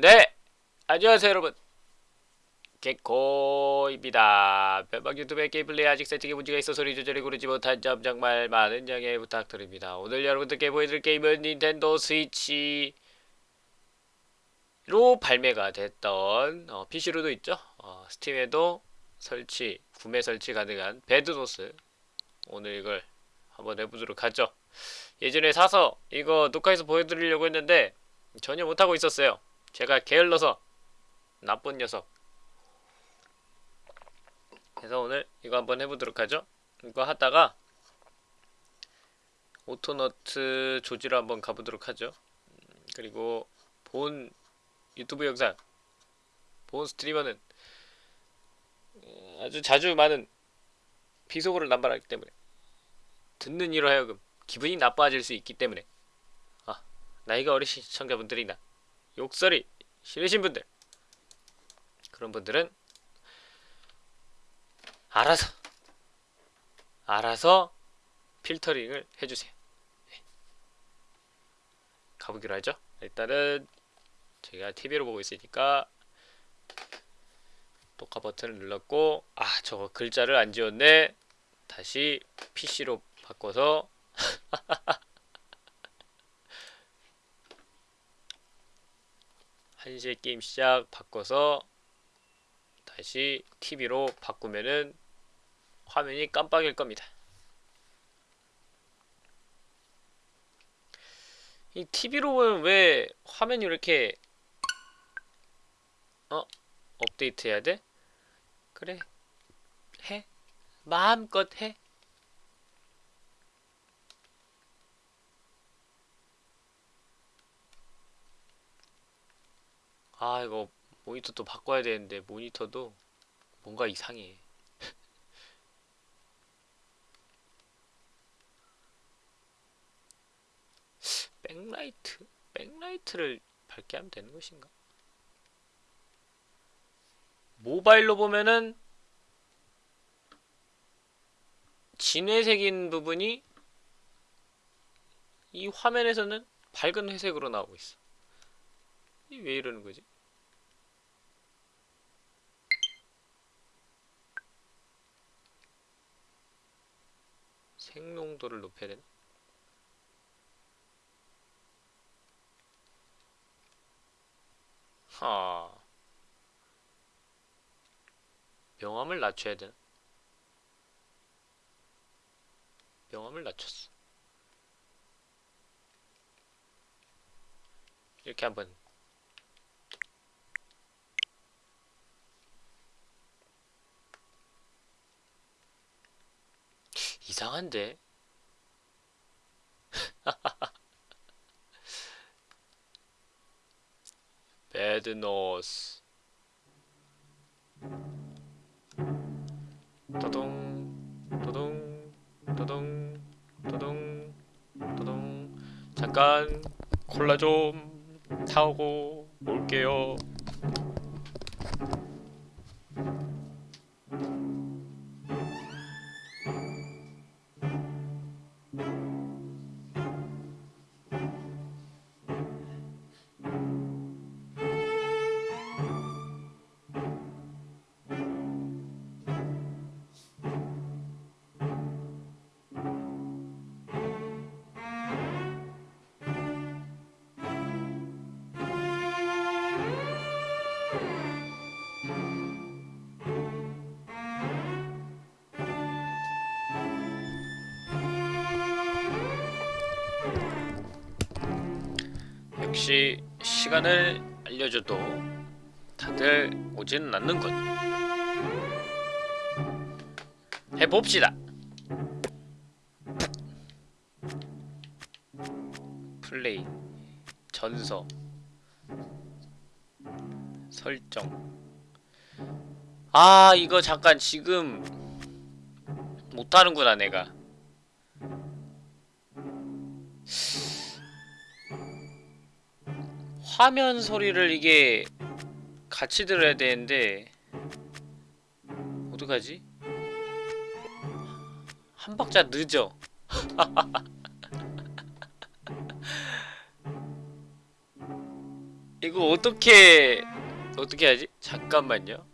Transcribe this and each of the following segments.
네! 안녕하세요 여러분. 개코입니다. 변방 유튜브의 게임 플레이 아직 세팅에 문제가 있어 소리 조절이 고르지 못한 점 정말 많은 양해 부탁드립니다. 오늘 여러분들께 보여드릴 게임은 닌텐도 스위치로 발매가 됐던 어, PC로도 있죠? 어, 스팀에도 설치 구매 설치 가능한 배드노스. 오늘 이걸 한번 해보도록 하죠. 예전에 사서 이거 녹화해서 보여드리려고 했는데 전혀 못하고 있었어요 제가 게을러서 나쁜 녀석. 그래서 오늘 이거 한번 해보도록 하죠. 이거 하다가 오토너트 조지로 한번 가보도록 하죠. 음, 그리고 본 유튜브 영상 본 streamer는 어, 아주 자주 많은 비속어를 남발하기 때문에 듣는 이로 하여금 기분이 나빠질 수 있기 때문에. 아 나이가 어리신 시청자분들이나 욕설이 싫으신 분들. 그런 분들은 알아서 알아서 필터링을 해주세요. 네. 가보기로 하죠. 일단은 제가 TV로 보고 있으니까 녹화 버튼을 눌렀고 아 저거 글자를 안 지웠네. 다시 PC로 바꿔서 한시에 게임 시작 바꿔서 다시 TV로 바꾸면은 화면이 깜빡일 겁니다. 이 TV로 보면 왜 화면이 이렇게 어? 업데이트 해야 돼? 그래 해 마음껏 해 아 이거 모니터 또 바꿔야 되는데 모니터도 뭔가 이상해 백라이트? 백라이트를 밝게 하면 되는 것인가? 모바일로 보면은 진회색인 부분이 이 화면에서는 밝은 회색으로 나오고 있어. 왜 이러는 거지? 생농도를 높여야 되나? 하 명암을 낮춰야 되나? 명암을 낮췄어 이렇게 한번 이상한데? 배드노스 도동 도동 도동 도동 도동 잠깐 콜라 좀 사오고 올게요 시간을 알려줘도 다들 오지는 않는군 해봅시다. 플레이 전서 설정. 아 이거 잠깐 지금 못하는구나 내가 화면 소리를 이게 같이 들어야 되는데 어떡하지? 한 박자 늦어 이거 어떻게 어떻게 하지? 잠깐만요.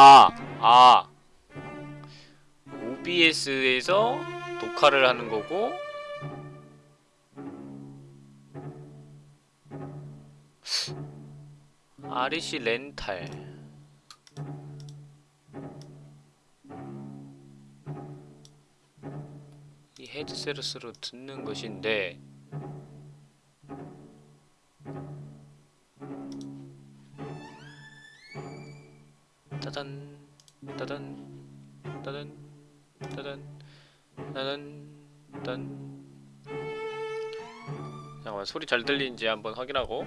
아, 아. OBS에서 녹화를 하는 거고 REC 렌탈 이 헤드셋으로 듣는 것인데 따단 따단 따단 따단 따단 딴 잠깐만 소리 잘 들리는지 한번 확인하고.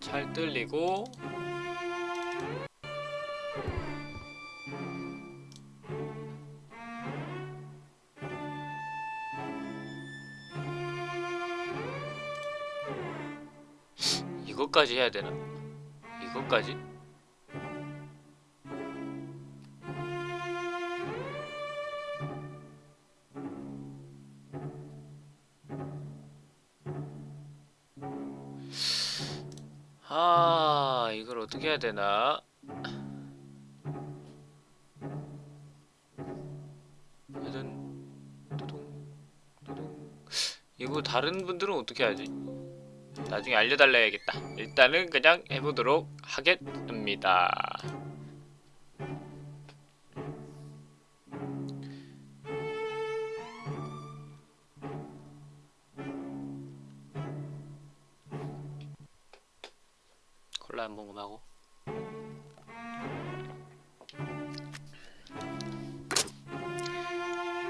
잘 확인하고 이것까지 해야 되나? 이것까지? 아, 이걸 어떻게 해야 되나? 이거 다른 분들은 어떻게 하지? 나중에 알려달라야겠다. 일단은 그냥 해보도록 하겠습니다. 콜라 한 모금 하고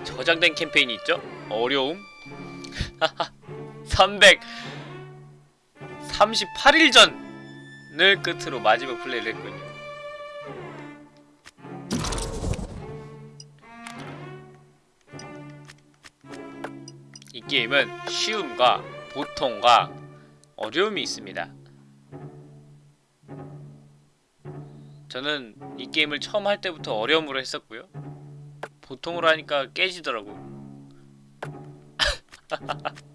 저장된 캠페인이 있죠? 어려움? 300 38일 전을 끝으로 마지막 플레이를 했군요. 이 게임은 쉬움과 보통과 어려움이 있습니다. 저는 이 게임을 처음 할 때부터 어려움으로 했었고요. 보통으로 하니까 깨지더라고.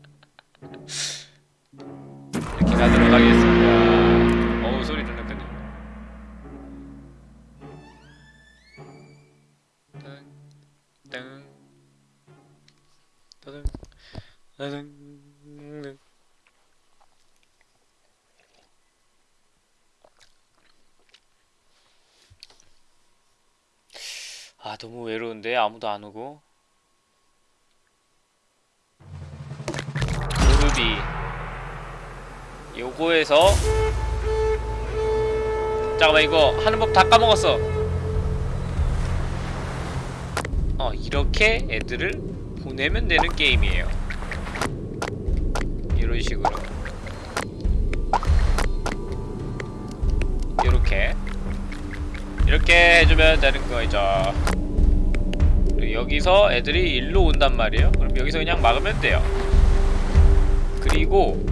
아무도 안 오고. 무르비 요거에서 잠깐만 이거 하는 법 다 까먹었어. 어 이렇게 애들을 보내면 되는 게임이에요. 이런 식으로. 이렇게. 이렇게 해주면 되는 거죠 여기서 애들이 일로 온단 말이에요 그럼 여기서 그냥 막으면 돼요 그리고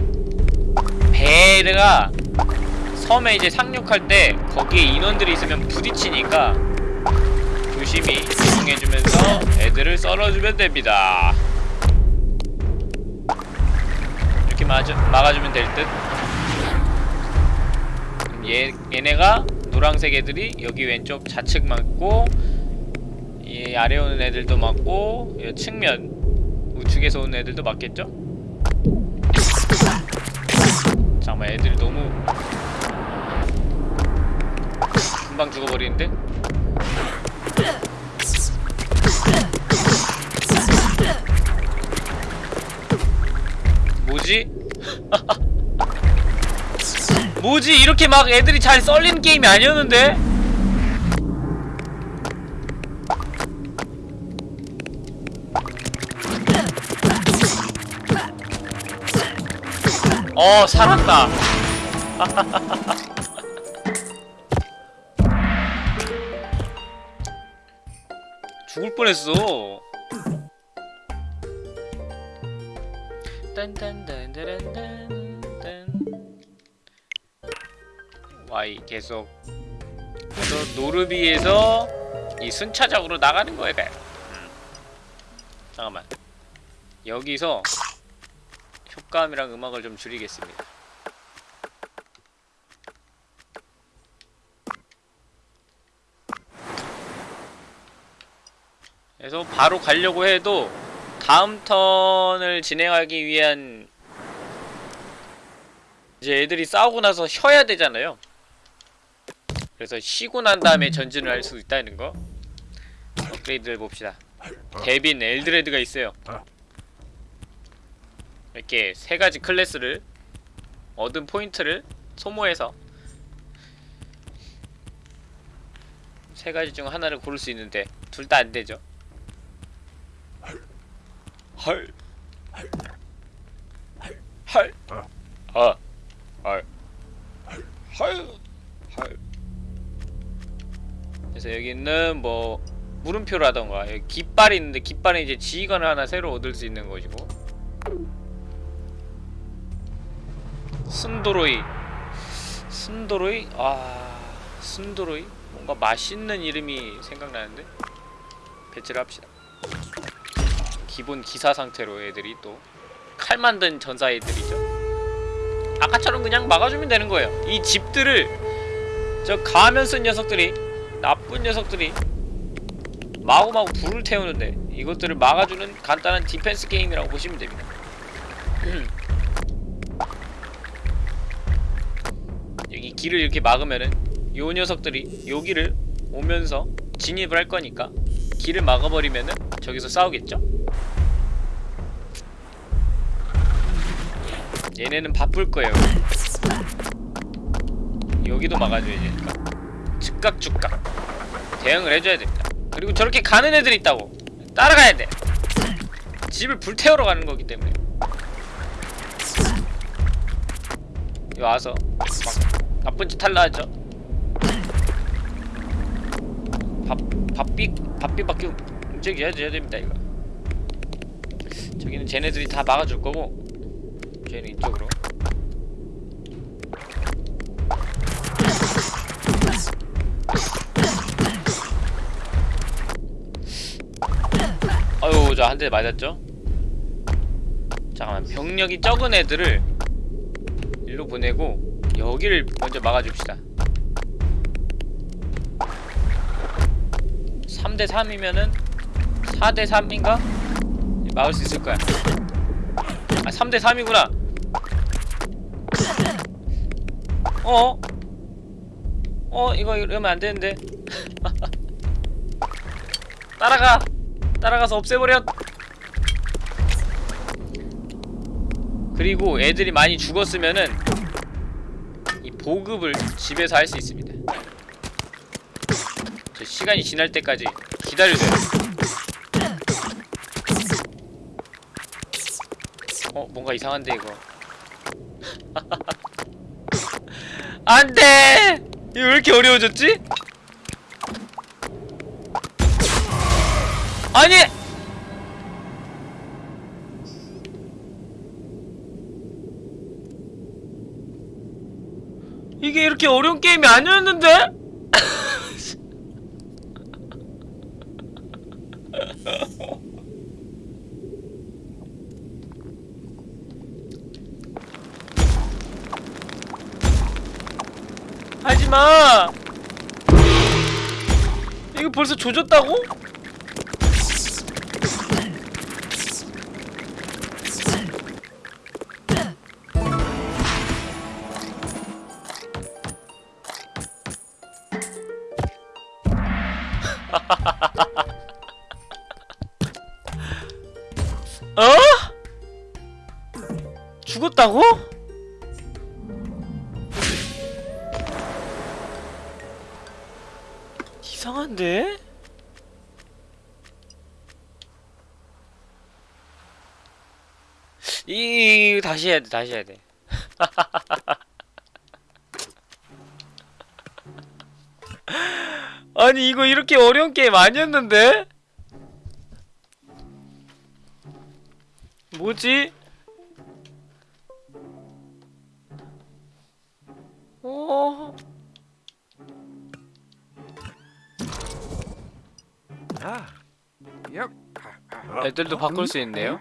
배가 섬에 이제 상륙할 때 거기에 인원들이 있으면 부딪히니까 조심히 이동해주면서 애들을 썰어주면 됩니다. 이렇게 막아주, 막아주면 될 듯. 얘, 얘네가 노란색 애들이 여기 왼쪽 좌측 맞고 이 아래 오는 애들도 맞고 이 측면 우측에서 오는 애들도 맞겠죠? 잠깐만 애들이 너무 금방 죽어버리는데? 뭐지? 뭐지 이렇게 막 애들이 잘 썰리는 게임이 아니었는데? 어 살았다 죽을 뻔했어. 딴딴딴따란딴딴. Y 계속 그래서 노르비에서 이 순차적으로 나가는 돼. 음. 잠깐만. 여기서 효과음이랑 음악을 좀 줄이겠습니다. 그래서 바로 가려고 해도 다음 턴을 진행하기 위한 이제 애들이 싸우고 나서 쉬어야 되잖아요. 그래서 쉬고 난 다음에 전진을 할 수 있다는 거. 업그레이드를 봅시다. 데빈 엘드레드가 있어요. 이렇게 세 가지 클래스를 얻은 포인트를 소모해서 세 가지 중 하나를 고를 수 있는데 둘 다 안 되죠. 헐. 헐. 아. 헐. 헐. 헐. 그래서 여기는 뭐 물음표라던가 여기 깃발이 있는데 깃발은 이제 지휘관을 하나 새로 얻을 수 있는 것이고 순도로이. 순도로이? 아... 순도로이? 뭔가 맛있는 이름이 생각나는데? 배치를 합시다. 기본 기사 상태로 애들이 또 칼 만든 전사 애들이죠. 아까처럼 그냥 막아주면 되는 거예요. 이 집들을 저 가면 쓴 녀석들이 나쁜 녀석들이 마구마구 불을 태우는데 이것들을 막아주는 간단한 디펜스 게임이라고 보시면 됩니다 여기 길을 이렇게 막으면은 요 녀석들이 여기를 오면서 진입을 할 거니까 길을 막아버리면은 저기서 싸우겠죠? 얘네는 바쁠 거예요. 여기도 막아줘야 되니까 즉각 즉각 대응을 해줘야 됩니다. 그리고 저렇게 가는 애들이 있다고 따라가야 돼. 집을 불태우러 가는 거기 때문에 와서 막 나쁜 짓 할라 하죠. 밥 밥비 밥비밖에 움직여야 해야 됩니다 이거. 저기는 쟤네들이 다 막아줄 거고 쟤는 이쪽으로. 아유 저 한 대 맞았죠? 잠깐만 병력이 적은 애들을 일로 보내고 여기를 먼저 막아줍시다. 3대 3이면은 4대 3인가? 막을 수 있을 거야. 아 3대 3이구나. 어? 어 이거 이러면 안 되는데. 따라가. 따라가서 없애버려. 그리고 애들이 많이 죽었으면은 이 보급을 집에서 할 수 있습니다. 저 시간이 지날 때까지 기다려줘요. 어 뭔가 이상한데 이거. 안돼! 이거 왜 이렇게 어려워졌지? 아니 이게 이렇게 어려운 게임이 아니었는데? 하지마 이거 벌써 조졌다고? 다시 해야 돼, 다시 해야 돼. 아니, 이거 이렇게 어려운 게임 아니었는데? 뭐지? 어? 아, 오. 애들도 바꿀 수 있네요.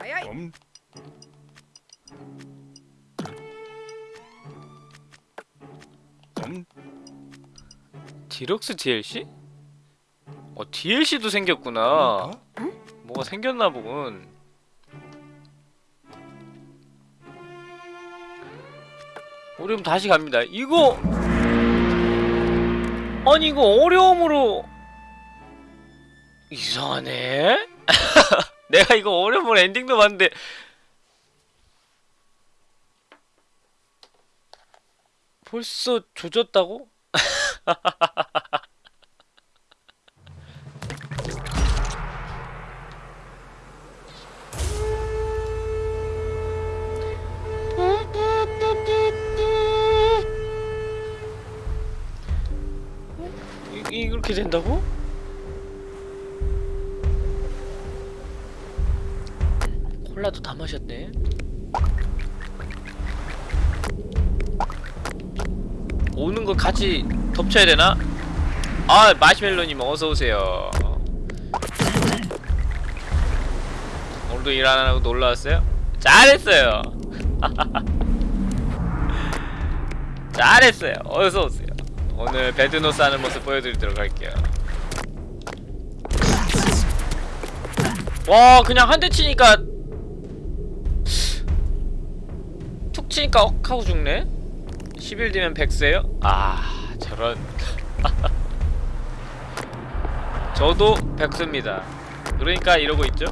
디럭스 DLC? 어 DLC도 생겼구나. 뭐가 생겼나 보군. 우리 그럼 다시 갑니다. 이거 아니 이거 어려움으로 이상하네. 내가 이거 어려움으로 엔딩도 봤는데 벌써 조졌다고? 이, 이렇게 된다고? 콜라도 다 마셨네. 오는 거 같이 덮쳐야 되나? 아 마시멜로님 어서 오세요. 오늘도 일 안 하고 놀러 왔어요? 잘했어요. 잘했어요. 어서 오세요. 오늘 배드노스 하는 모습 보여드리도록 할게요. 와 그냥 한 대 치니까 툭 치니까 억 하고 죽네? 10일 뒤면 100세요? 아 저런. 저도 100세입니다. 그러니까 이러고 있죠?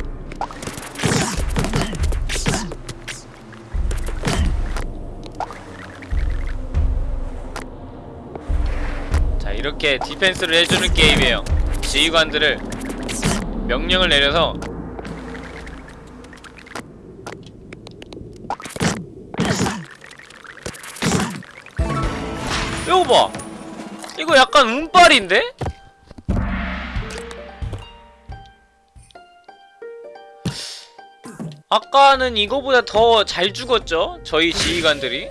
자 이렇게 디펜스를 해주는 게임이에요. 지휘관들을 명령을 내려서 약간 운빨인데? 아까는 이거보다 더 잘 죽었죠? 저희 지휘관들이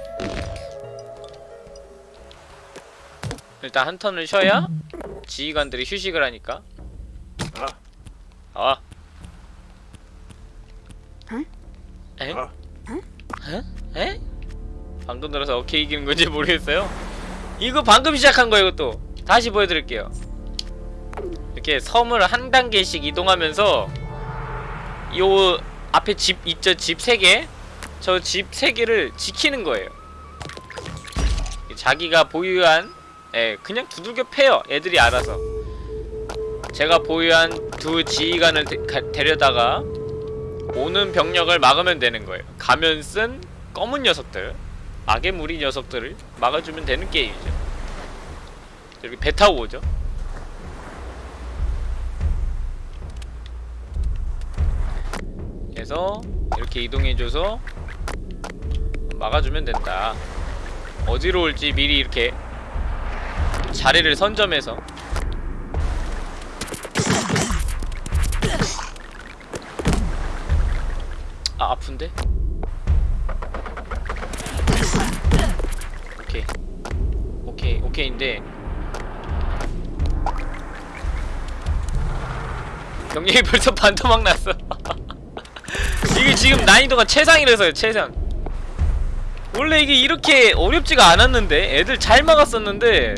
일단 한 턴을 쉬어야 지휘관들이 휴식을 하니까 에? 어? 에? 에? 방금 들어서 오케이 이기는 건지 모르겠어요 이거 방금 시작한 거예요 이것도. 다시 보여드릴게요. 이렇게 섬을 한 단계씩 이동하면서 요 앞에 집 있죠 집 3개? 저 집 3개를 지키는 거예요. 자기가 보유한 예, 그냥 두들겨 패요 애들이 알아서. 제가 보유한 두 지휘관을 데, 가, 데려다가 오는 병력을 막으면 되는 거예요. 가면 쓴 검은 녀석들 악의 무리 녀석들을 막아주면 되는 게임이죠. 이렇게 배 타고 오죠. 그래서 이렇게 이동해줘서 막아주면 된다. 어디로 올지 미리 이렇게 자리를 선점해서. 아 아픈데? 오케이 오케이 오케이인데 경력이 벌써 반토막 났어. 이게 지금 난이도가 최상이라서요 최상. 원래 이게 이렇게 어렵지가 않았는데 애들 잘 막았었는데.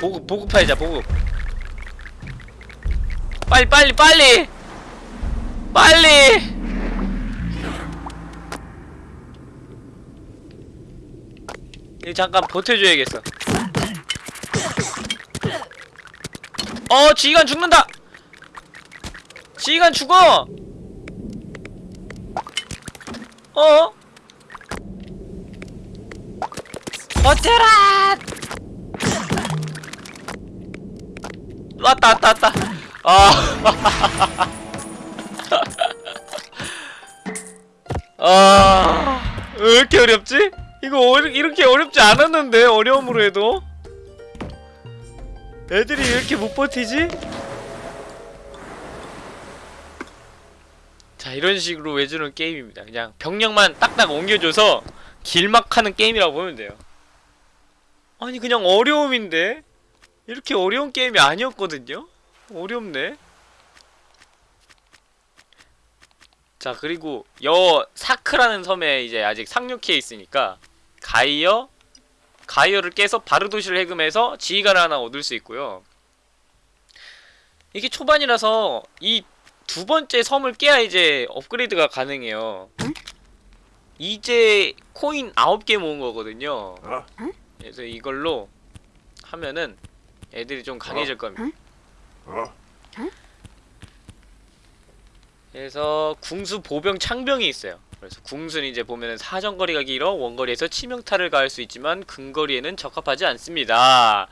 보급 보급 파이자 보급. 빨리 빨리 빨리! 빨리 이 잠깐 버텨줘야겠어. 어 지휘관 죽는다! 지휘관 죽어! 어? 버텨라! 왔다 왔다 왔다. 아 아, 왜 이렇게 어렵지? 이거 어리, 이렇게 어렵지 않았는데 어려움으로 해도? 애들이 왜 이렇게 못 버티지? 자 이런 식으로 외주는 게임입니다. 그냥 병력만 딱딱 옮겨줘서 길막하는 게임이라고 보면 돼요. 아니 그냥 어려움인데? 이렇게 어려운 게임이 아니었거든요? 어렵네 자 그리고 여 사크라는 섬에 이제 아직 상륙해 있으니까 가이어 가이어를 깨서 바르도시를 해금해서 지휘관을 하나 얻을 수 있고요. 이게 초반이라서 이 두 번째 섬을 깨야 이제 업그레이드가 가능해요. 이제 코인 9개 모은 거거든요. 그래서 이걸로 하면은 애들이 좀 강해질 겁니다 그래서 궁수 보병 창병이 있어요. 그래서 궁수는 이제 보면은 사정거리가 길어 원거리에서 치명타를 가할 수 있지만 근거리에는 적합하지 않습니다.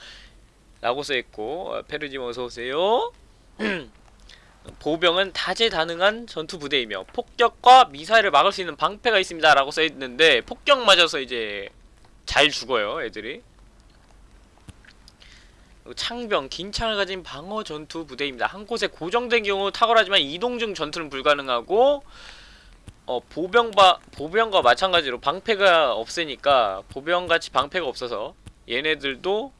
라고 써있고 어, 페르짐 어서오세요. 보병은 다재다능한 전투 부대이며 폭격과 미사일을 막을 수 있는 방패가 있습니다. 라고 써있는데 폭격 맞아서 이제 잘 죽어요 애들이. 창병, 긴 창을 가진 방어 전투 부대입니다. 한 곳에 고정된 경우 탁월하지만 이동 중 전투는 불가능하고 어 보병과 보병과 마찬가지로 방패가 없으니까 보병같이 방패가 없어서 얘네들도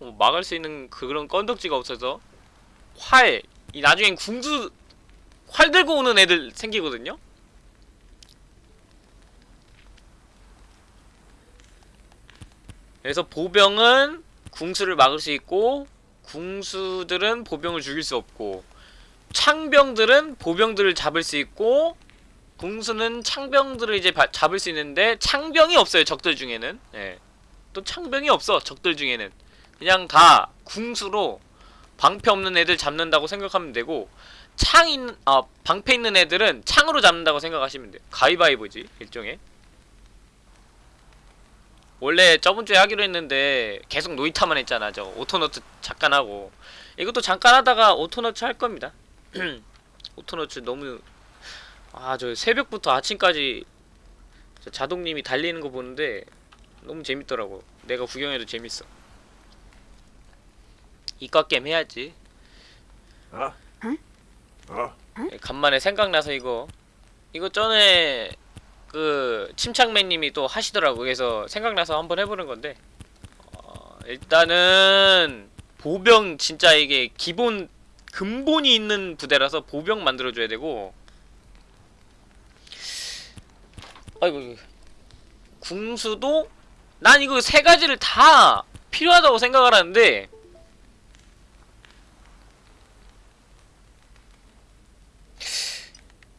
어, 막을 수 있는 그런 건덕지가 없어서 활, 이 나중엔 궁수 활 들고 오는 애들 생기거든요. 그래서 보병은 궁수를 막을 수 있고 궁수들은 보병을 죽일 수 없고 창병들은 보병들을 잡을 수 있고 궁수는 창병들을 이제 바- 잡을 수 있는데 창병이 없어요 적들 중에는. 예. 또 창병이 없어 적들 중에는. 그냥 다 궁수로 방패 없는 애들 잡는다고 생각하면 되고 창 있는 아 방패 있는 애들은 창으로 잡는다고 생각하시면 돼요. 가위바위보지 일종의 원래 저번주에 하기로 했는데 계속 노이타만 했잖아. 저 오토너츠 잠깐 하고. 이것도 잠깐 하다가 오토너츠 할 겁니다. 오토너츠 너무 아 저 새벽부터 아침까지 저 자동님이 달리는 거 보는데 너무 재밌더라고. 내가 구경해도 재밌어. 이과 게임 해야지. 어? 어? 예, 간만에 생각나서 이거. 이거 전에 그 침착맨님이 또 하시더라고. 그래서 생각나서 한번 해보는 건데. 어, 일단은 보병 진짜 이게 기본 근본이 있는 부대라서 보병 만들어줘야 되고. 아이고 궁수도? 난 이거 세 가지를 다 필요하다고 생각을 하는데.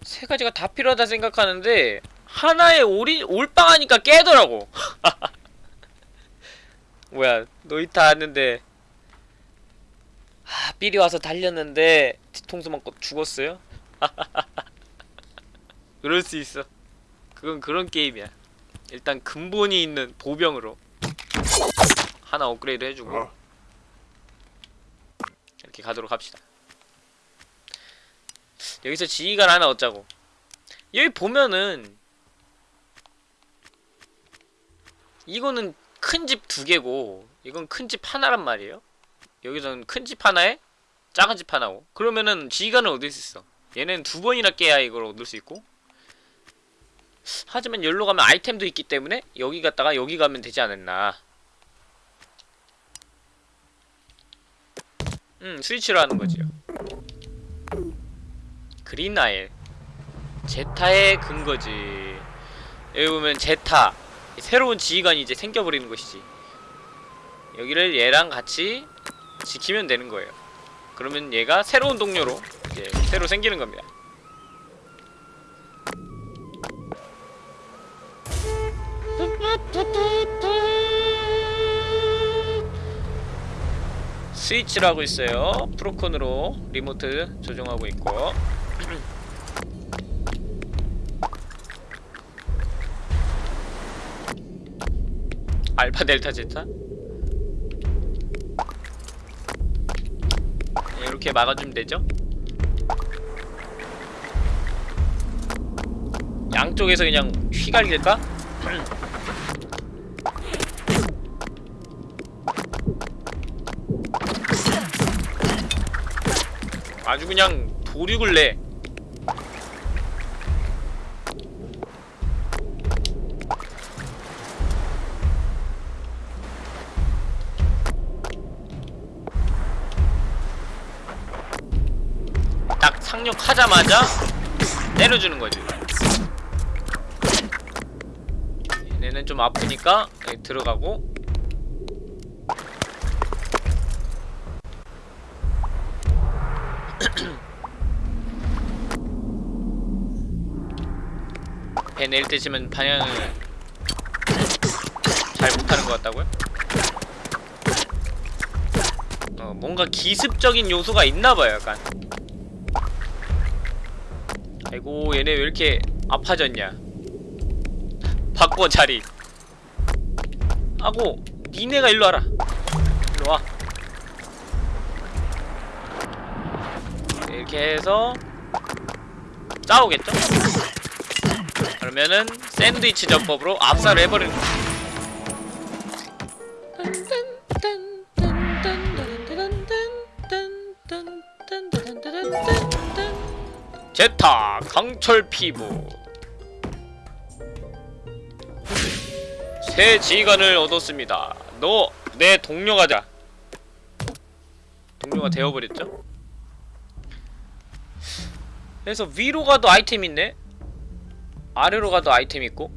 세 가지가 다 필요하다 생각하는데 하나에 올이 올빵하니까 깨더라고. 뭐야 노이타 하는데 아 삘이 와서 달렸는데 뒤통수 맞고 죽었어요? 그럴 수 있어. 그건 그런 게임이야. 일단 근본이 있는 보병으로 하나 업그레이드 해주고 어? 이렇게 가도록 합시다. 여기서 지휘관 하나 얻자고. 여기 보면은 이거는 큰 집 두 개고 이건 큰 집 하나란 말이에요. 여기서는 큰 집 하나에 작은 집 하나고. 그러면은 지휘관을 얻을 수 있어. 얘는 두 번이나 깨야 이걸 얻을 수 있고. 하지만 여기로 가면 아이템도 있기 때문에 여기 갔다가 여기 가면 되지 않았나. 음 스위치로 하는 거지요 그린아일. 제타의 근거지. 여기 보면 제타 새로운 지휘관이 이제 생겨버리는 것이지 여기를 얘랑 같이 지키면 되는 거예요 그러면 얘가 새로운 동료로 이제 새로 생기는 겁니다 스위치를 하고 있어요. 프로콘으로 리모트 조정하고 있고. 알파 델타 제타? 네, 이렇게 막아주면 되죠? 양쪽에서 그냥 휘갈릴까? 아주 그냥 도륙을 내 딱 상륙하자마자 때려주는 거지. 얘네는 좀 아프니까 여기 들어가고 배 내릴 때쯤은 방향을 잘 못하는 것 같다고요? 어, 뭔가 기습적인 요소가 있나봐요, 약간. 아이고, 얘네 왜 이렇게 아파졌냐? 바꿔 자리. 하고, 니네가 일로 와라. 일로 와. 이렇게 해서 싸우겠죠? 그러면은 샌드위치 전법으로 압살을 해버리는. 제타 강철 피부 새 지휘관을 얻었습니다. 너 내 동료가 자 동료가 되어버렸죠? 그래서 위로 가도 아이템 있네? 아래로 가도 아이템 있고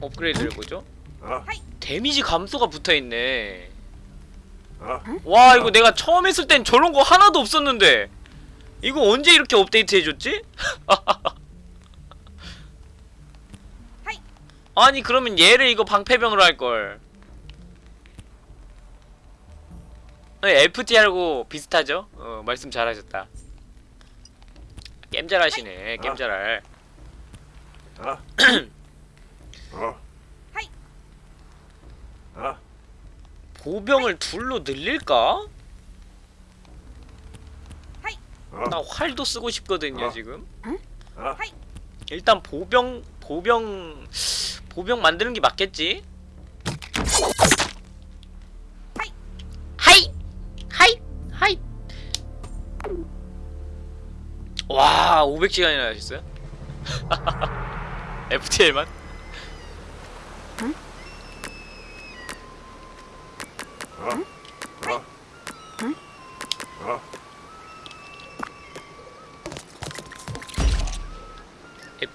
업그레이드를 보죠 아, 데미지 감소가 붙어있네 아, 와 이거 내가 처음 했을 땐 저런 거 하나도 없었는데. 이거 언제 이렇게 업데이트 해줬지? 아니 그러면 얘를 이거 방패병으로 할걸. FTL하고 비슷하죠? 어 말씀 잘하셨다. 게임 잘하시네 게임 잘할. 아, 아, 아, 보병을 둘로 늘릴까? 아, 나 활도 쓰고 싶거든요 어. 지금 아, 일단 보병 보병 보병 만드는 게 맞겠지? 하이 하이 하이 와 500시간이나 하셨어요? FTL만?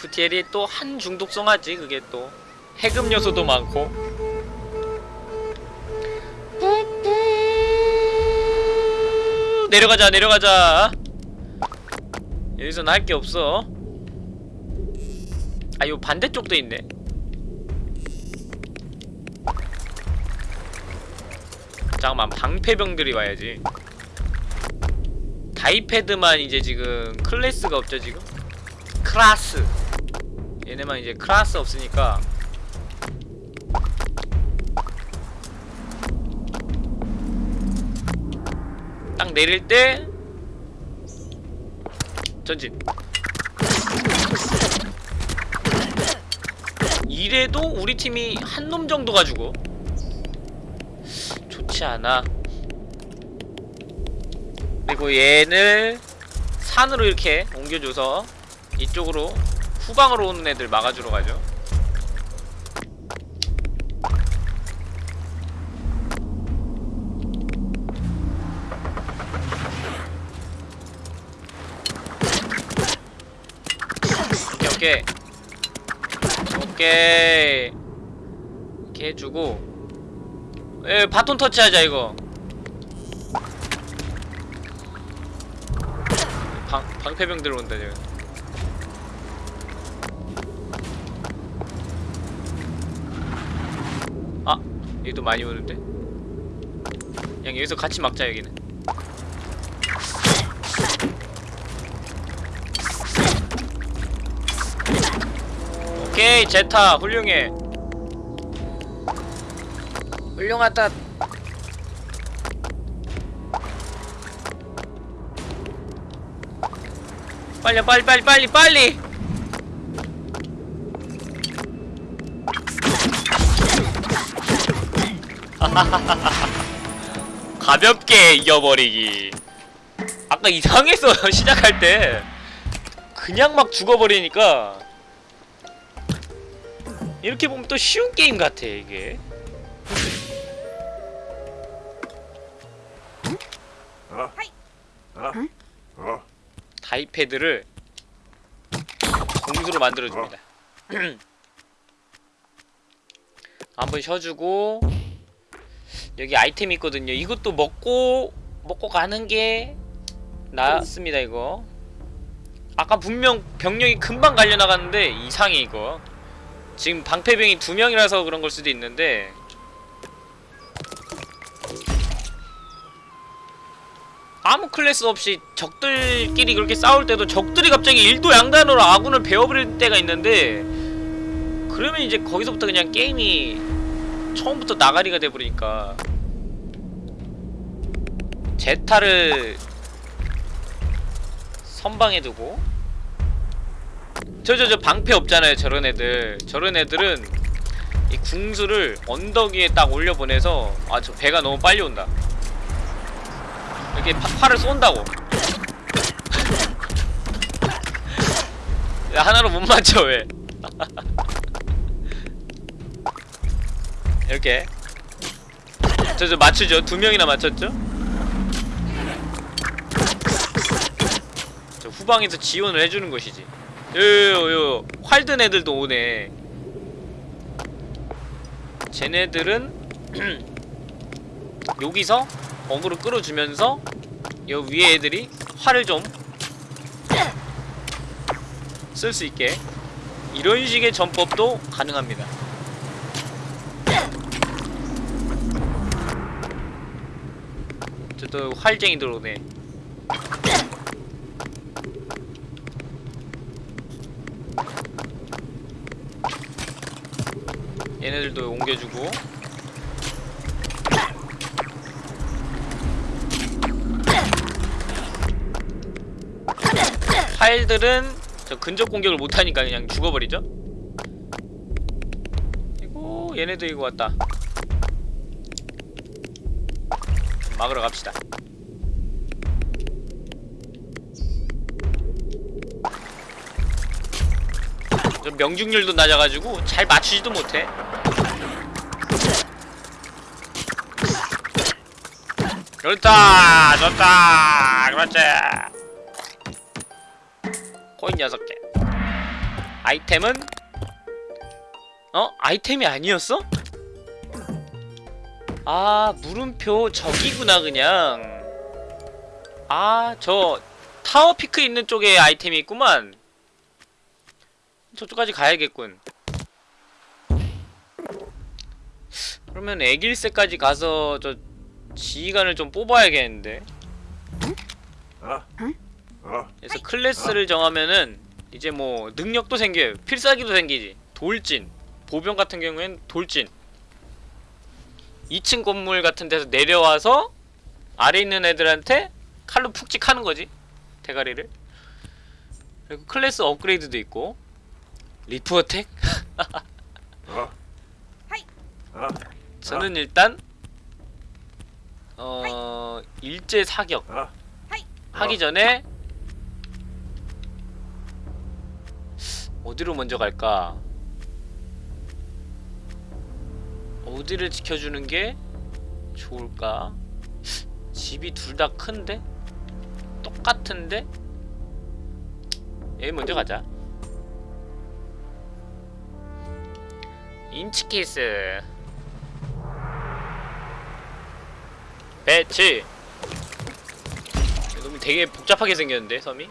FTL이 또 한 중독성하지 그게 또. 해금 요소도 많고. 내려가자 내려가자. 여기선 할게 없어. 아 요 반대쪽도 있네. 잠깐만 방패병들이 와야지. 다이패드만 이제 지금 클래스가 없죠 지금? 클라스 얘네만 이제 클라스 없으니까. 딱 내릴 때 전진. 이래도 우리 팀이 한 놈 정도 가지고 좋지 않아. 그리고 얘를 산으로 이렇게 옮겨줘서 이쪽으로 후방으로 오는 애들 막아주러 가죠. 오케이 오케이. 이렇게 해주고. 에 바톤 터치하자 이거. 방, 방패병 들어온다 지금 아 얘도 많이 오는데? 그냥 여기서 같이 막자 여기는. 오케이 제타 훌륭해. 훌륭하다. 빨리 빨리 빨리 빨리 빨리 가볍게 이겨버리기. 아까 이상했어 시작할 때. 그냥 막 죽어버리니까. 이렇게 보면 또 쉬운 게임 같아 이게? 다이패드를 공수로 만들어줍니다. 한번 쉬어주고 여기 아이템 있거든요. 이것도 먹고 먹고 가는 게 낫습니다 이거. 아까 분명 병력이 금방 갈려나갔는데 이상해 이거. 지금 방패병이 두 명이라서 그런 걸 수도 있는데. 아무 클래스 없이 적들끼리 그렇게 싸울 때도 적들이 갑자기 일도 양단으로 아군을 베어버릴 때가 있는데 그러면 이제 거기서부터 그냥 게임이 처음부터 나가리가 돼버리니까. 제타를 선방에 두고. 저 저 저 방패 없잖아요 저런 애들. 저런 애들은 이 궁수를 언덕 위에 딱 올려보내서 아 저 배가 너무 빨리 온다. 이렇게 파, 팔을 쏜다고. 야, 하나로 못 맞춰 왜 이렇게. 저저 맞추죠? 두 명이나 맞췄죠? 저 후방에서 지원을 해주는 것이지. 요요요 활든 애들도 오네. 쟤네들은 여기서 어그로 끌어주면서 요 위에 애들이 활을 좀 쓸 수 있게. 이런 식의 전법도 가능합니다 저또 활쟁이 들어오네. 얘네들도 옮겨주고. 활들은 저 근접 공격을 못하니까 그냥 죽어버리죠? 이거 얘네도 이거 왔다 막으러 갑시다. 저 명중률도 낮아가지고 잘 맞추지도 못해. 좋다 좋다 그렇지. 코인 6개 아이템은? 어? 아이템이 아니었어? 아 물음표 저기구나 그냥. 아 저 타워 피크 있는 쪽에 아이템이 있구만. 저쪽까지 가야겠군. 그러면 애길새까지 가서 저 지휘관을 좀 뽑아야겠는데? 어? 어? 그래서 클래스를 정하면은 이제 뭐 능력도 생겨요. 필살기도 생기지. 돌진. 보병 같은 경우엔 돌진 2층 건물 같은 데서 내려와서 아래 있는 애들한테 칼로 푹 찍 하는 거지 대가리를 그리고 클래스 업그레이드도 있고 leap attack? 어? 어? 저는 일단 어 일제 사격 어? 하기 전에 어디로 먼저 갈까? 어디를 지켜주는 게 좋을까? 집이 둘 다 큰데? 똑같은데? 여기 먼저 가자 인치케이스 배치 너무 되게 복잡하게 생겼는데 섬이?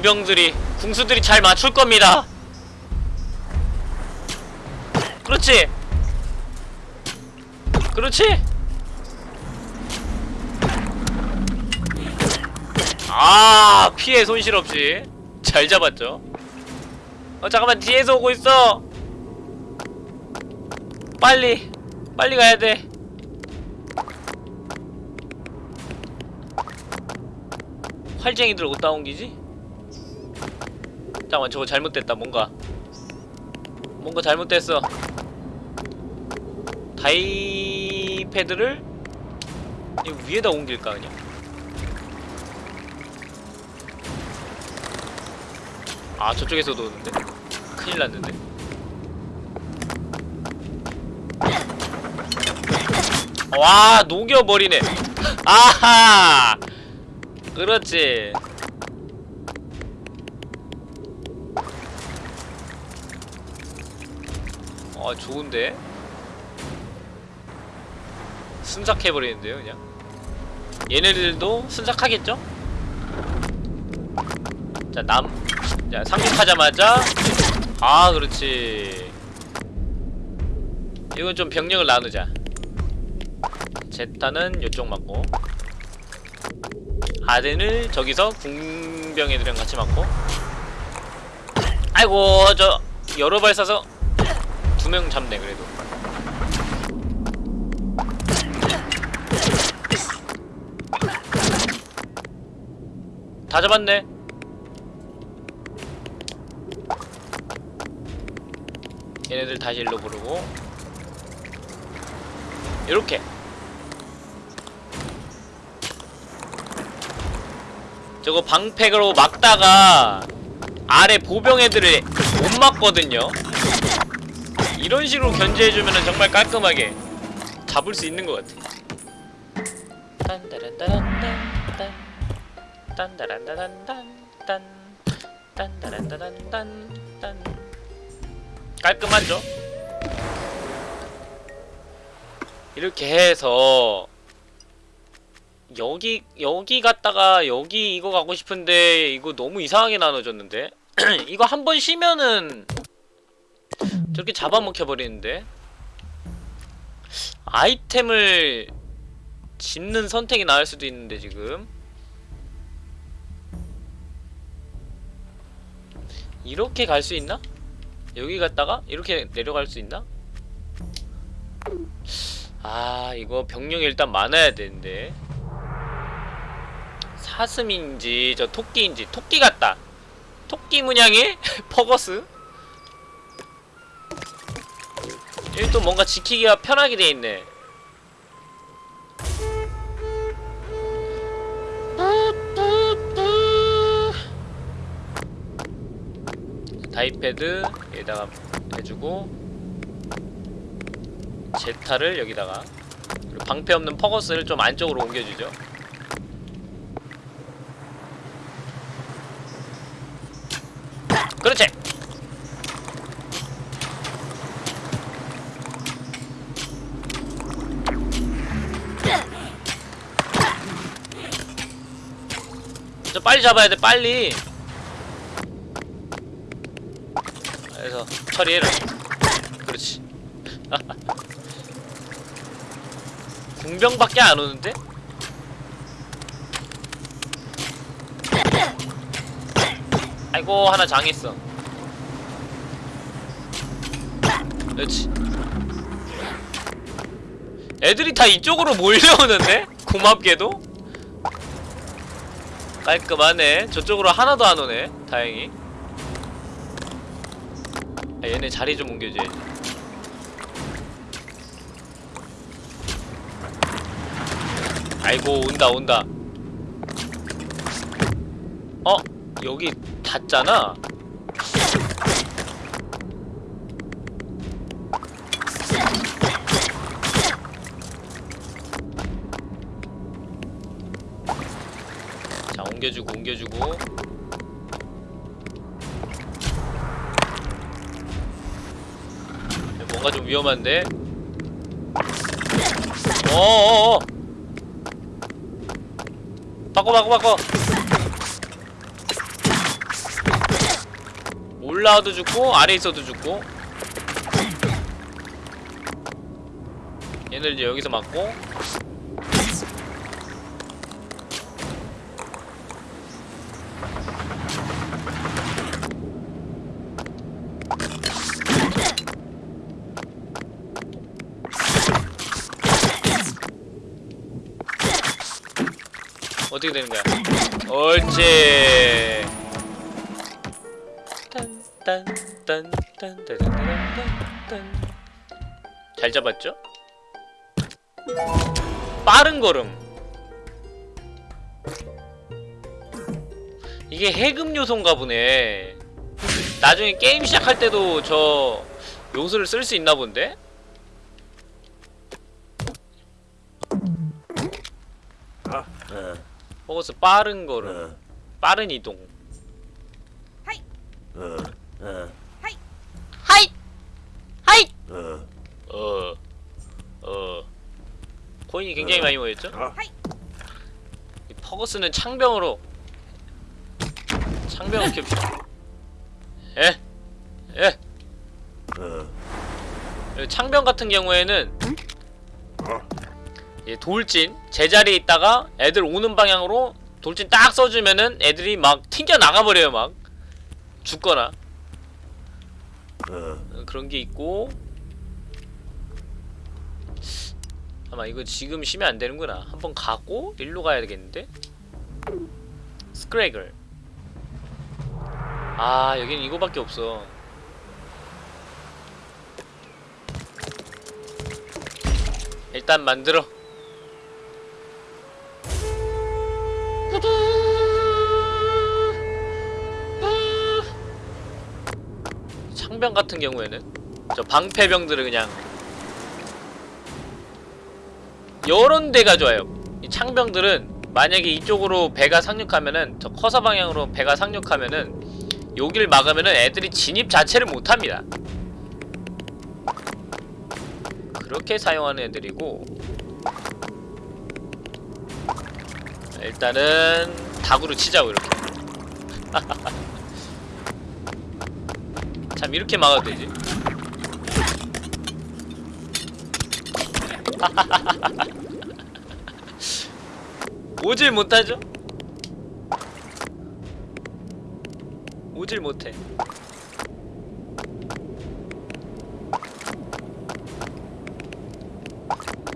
공병들이 궁수들이 잘 맞출 겁니다. 아. 그렇지? 그렇지? 아 피해 손실 없이 잘 잡았죠. 어 잠깐만 뒤에서 오고 있어. 빨리 빨리 가야돼. 활쟁이들 어디다 옮기지? 잠깐만 저거 잘못됐다 뭔가. 뭔가 잘못됐어. 다이 패드를 이 위에다 옮길까 그냥? 아 저쪽에서도 오는데? 큰일 났는데? 와 녹여버리네. 아하! 그렇지 아 좋은데? 순삭해버리는데요 그냥? 얘네들도 순삭하겠죠? 자 남 자 상륙하자마자 아 그렇지. 이건 좀 병력을 나누자. 제타는 요쪽 맞고 아덴을 저기서 궁병애들이랑 같이 맞고 아이고 저 여러 발 쏴서 두 명 잡네 그래도. 다 잡았네. 얘네들 다시 일로 부르고. 이렇게. 저거 방패로 막다가 아래 보병 애들을 못 막거든요 이런 식으로 견제해주면 정말 깔끔하게 잡을 수 있는 것 같아 깔끔하죠? 이렇게 해서 여기 여기 갔다가 여기 이거 가고 싶은데 이거 너무 이상하게 나눠졌는데 이거 한 번 쉬면은 저렇게 잡아먹혀 버리는데? 아이템을 집는 선택이 나을 수도 있는데 지금? 이렇게 갈 수 있나? 여기 갔다가 이렇게 내려갈 수 있나? 아 이거 병력이 일단 많아야 되는데. 사슴인지 저 토끼인지 토끼 같다. 토끼 문양의 퍼거스 여기 또 뭔가 지키기가 편하게 돼 있네. 다이패드 여기다가 해주고 제타를 여기다가 방패 없는 퍼거스를 좀 안쪽으로 옮겨주죠. 그렇지 저 빨리 잡아야 돼 빨리 그래서 처리해라 그렇지 궁병밖에 안 오는데? 아이고 하나 장했어 그렇지 애들이 다 이쪽으로 몰려오는데? 고맙게도? 깔끔하네. 저쪽으로 하나도 안 오네. 다행히. 아, 얘네 자리 좀 옮겨줘야지 아이고 온다 온다. 어? 여기 닿잖아 옮겨주고 옮겨주고. 뭔가 좀 위험한데? 어어어. 바꿔 바꿔 바꿔. 올라와도 죽고 아래 있어도 죽고. 얘들 이제 여기서 맞고 어떻게 되는 거야? 옳지. 잘 잡았죠? 빠른 걸음. 이게 해금 요소인가 보네. 나중에 게임 시작할 때도 저 요소를 쓸 수 있나 본데? 퍼거스 빠른 걸음 빠른 이동. 하이. 하이. 어, 어. 코인이 굉장히 많이 모였죠? 아. 이. 퍼거스는 창병으로. 창병을. 예, 예. 그리고 창병 같은 경우에는 이 돌진 제자리에 있다가 애들 오는 방향으로 돌진 딱 써주면은 애들이 막 튕겨 나가버려요 막 죽거나 어, 그런 게 있고 아마 이거 지금 쉬면 안 되는구나. 한번 가고 일로 가야 되겠는데? 스크래글. 아, 여기는 이거밖에 없어. 일단 만들어. 창병 같은 경우에는 저 방패병들을 그냥 요런 데가 좋아요. 이 창병들은 만약에 이쪽으로 배가 상륙하면은 저 커서 방향으로 배가 상륙하면은 여길 막으면은 애들이 진입 자체를 못합니다. 그렇게 사용하는 애들이고 일단은 다구로 치자고 이렇게. 참 이렇게 막아도 되지. 오질 못하죠? 오질 못해.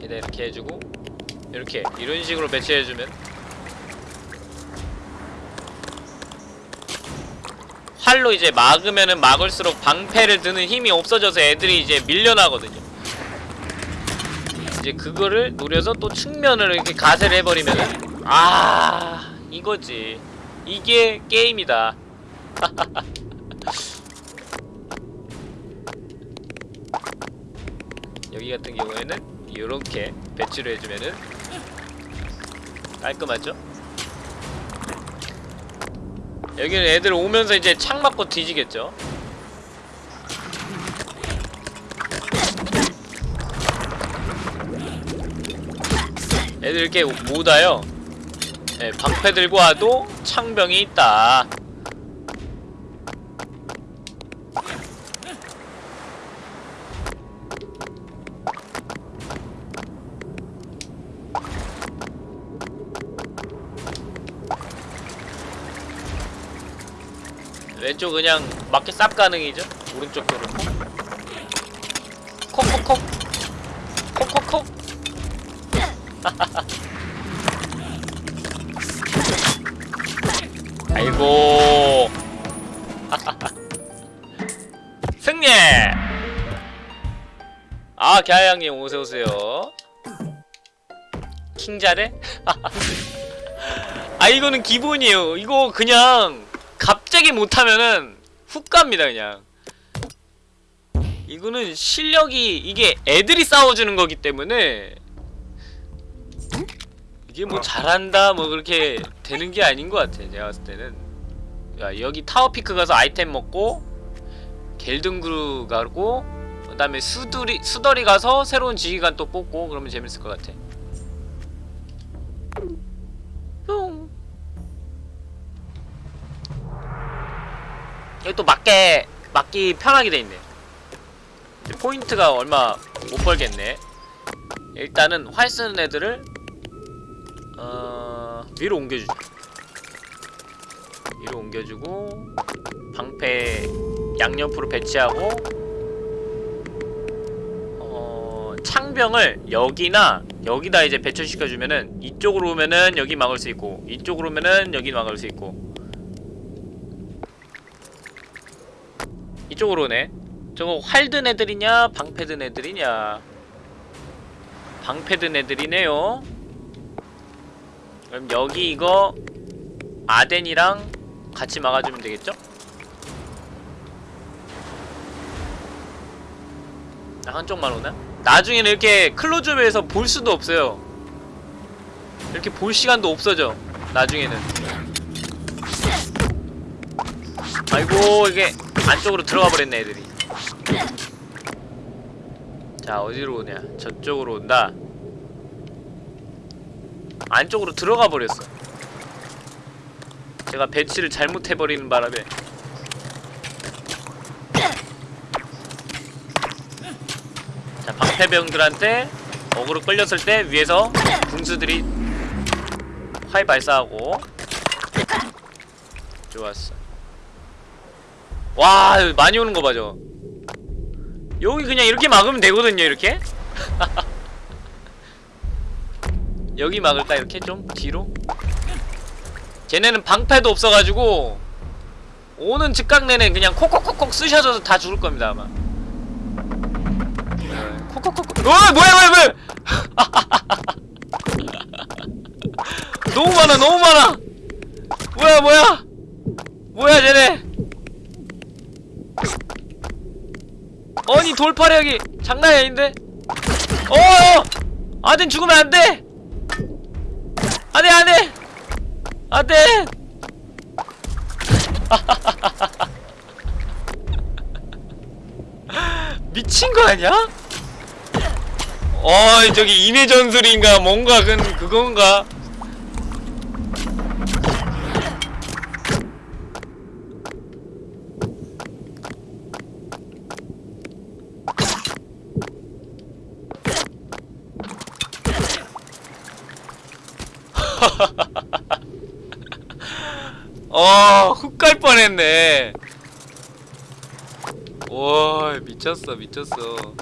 이렇게 해주고 이렇게 이런 식으로 배치해주면 활로 이제 막으면은 막을수록 방패를 드는 힘이 없어져서 애들이 이제 밀려나거든요. 이제 그거를 노려서 또 측면을 이렇게 가세를 해버리면은 아 이거지 이게 게임이다 여기 같은 경우에는 이렇게 배치를 해주면은 깔끔하죠? 여기는 애들 오면서 이제 창 맞고 뒤지겠죠? 애들 이렇게 못 와요. 네, 방패 들고 와도 창병이 있다. 왼쪽 그냥 맞게 쌉 가능이죠? 오른쪽 도로 콕콕콕. 콕콕콕. 아이고. 승리! 아 갸양님 오세오세요. 킹자래? 아 이거는 기본이에요. 이거 그냥 갑자기 못하면은 훅 갑니다 그냥. 이거는 실력이 이게 애들이 싸워주는 거기 때문에 이게 뭐 잘한다 뭐 그렇게 되는 게 아닌 것 같아 제가 봤을 때는. 야 여기 타워피크 가서 아이템 먹고 겔든그루 가고 그 다음에 수두리, 수더리 가서 새로운 지휘관 또 뽑고 그러면 재밌을 것 같아 여기 또 맞게 맞기 편하게 돼 있네. 이제 포인트가 얼마 못 벌겠네. 일단은 활 쓰는 애들을 어... 위로 옮겨주자 위로 옮겨주고 방패 양옆으로 배치하고 어... 창병을 여기나 여기다 이제 배출시켜주면은 이쪽으로 오면은 여기 막을 수 있고 이쪽으로 오면은 여기 막을 수 있고 이쪽으로 오네. 저거 활 든 애들이냐 방패 든 애들이냐? 방패 든 애들이네요. 그럼 여기 이거 아덴이랑 같이 막아주면 되겠죠? 아, 한쪽만 오나? 나중에는 이렇게 클로즈업에서 볼 수도 없어요. 이렇게 볼 시간도 없어져 나중에는. 아이고 이게 안쪽으로 들어가 버렸네 애들이. 자 어디로 오냐? 저쪽으로 온다. 안쪽으로 들어가 버렸어. 제가 배치를 잘못해버리는 바람에. 자 방패병들한테 어그로 끌렸을 때 위에서 궁수들이 활 발사하고 좋았어 와 많이 오는 거 봐죠 여기 그냥 이렇게 막으면 되거든요 이렇게? 여기 막을까 이렇게? 좀? 뒤로? 쟤네는 방패도 없어가지고 오는 즉각 내내 그냥 콕콕콕콕 쑤셔져서 다 죽을 겁니다 아마. 네, 콕콕콕콕. 어 뭐야 뭐야 뭐야! 너무 많아 너무 많아! 뭐야 뭐야? 뭐야 쟤네 아니 돌파력이 장난이 아닌데? 어어! 아덴 죽으면 안돼! 안돼 안돼 안돼! 미친 거 아니야? 어 저기 인해 전술인가 뭔가 그 그건가? 어, 훅갈 뻔했네. 와, 미쳤어, 미쳤어.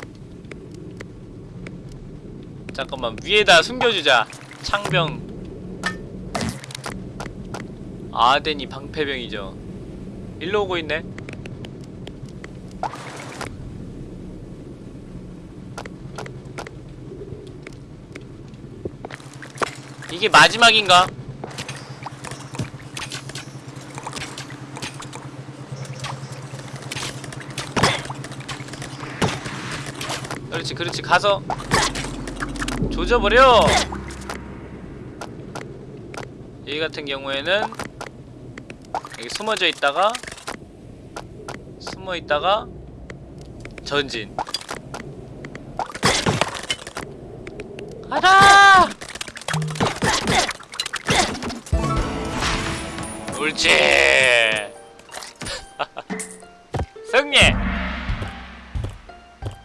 잠깐만, 위에다 숨겨주자. 창병. 아덴이 방패병이죠. 일로 오고 있네. 이게 마지막인가? 그렇지 그렇지. 가서 조져버려. 이 같은 경우에는 여기 숨어져 있다가 숨어 있다가 전진. 가자! 옳지 승리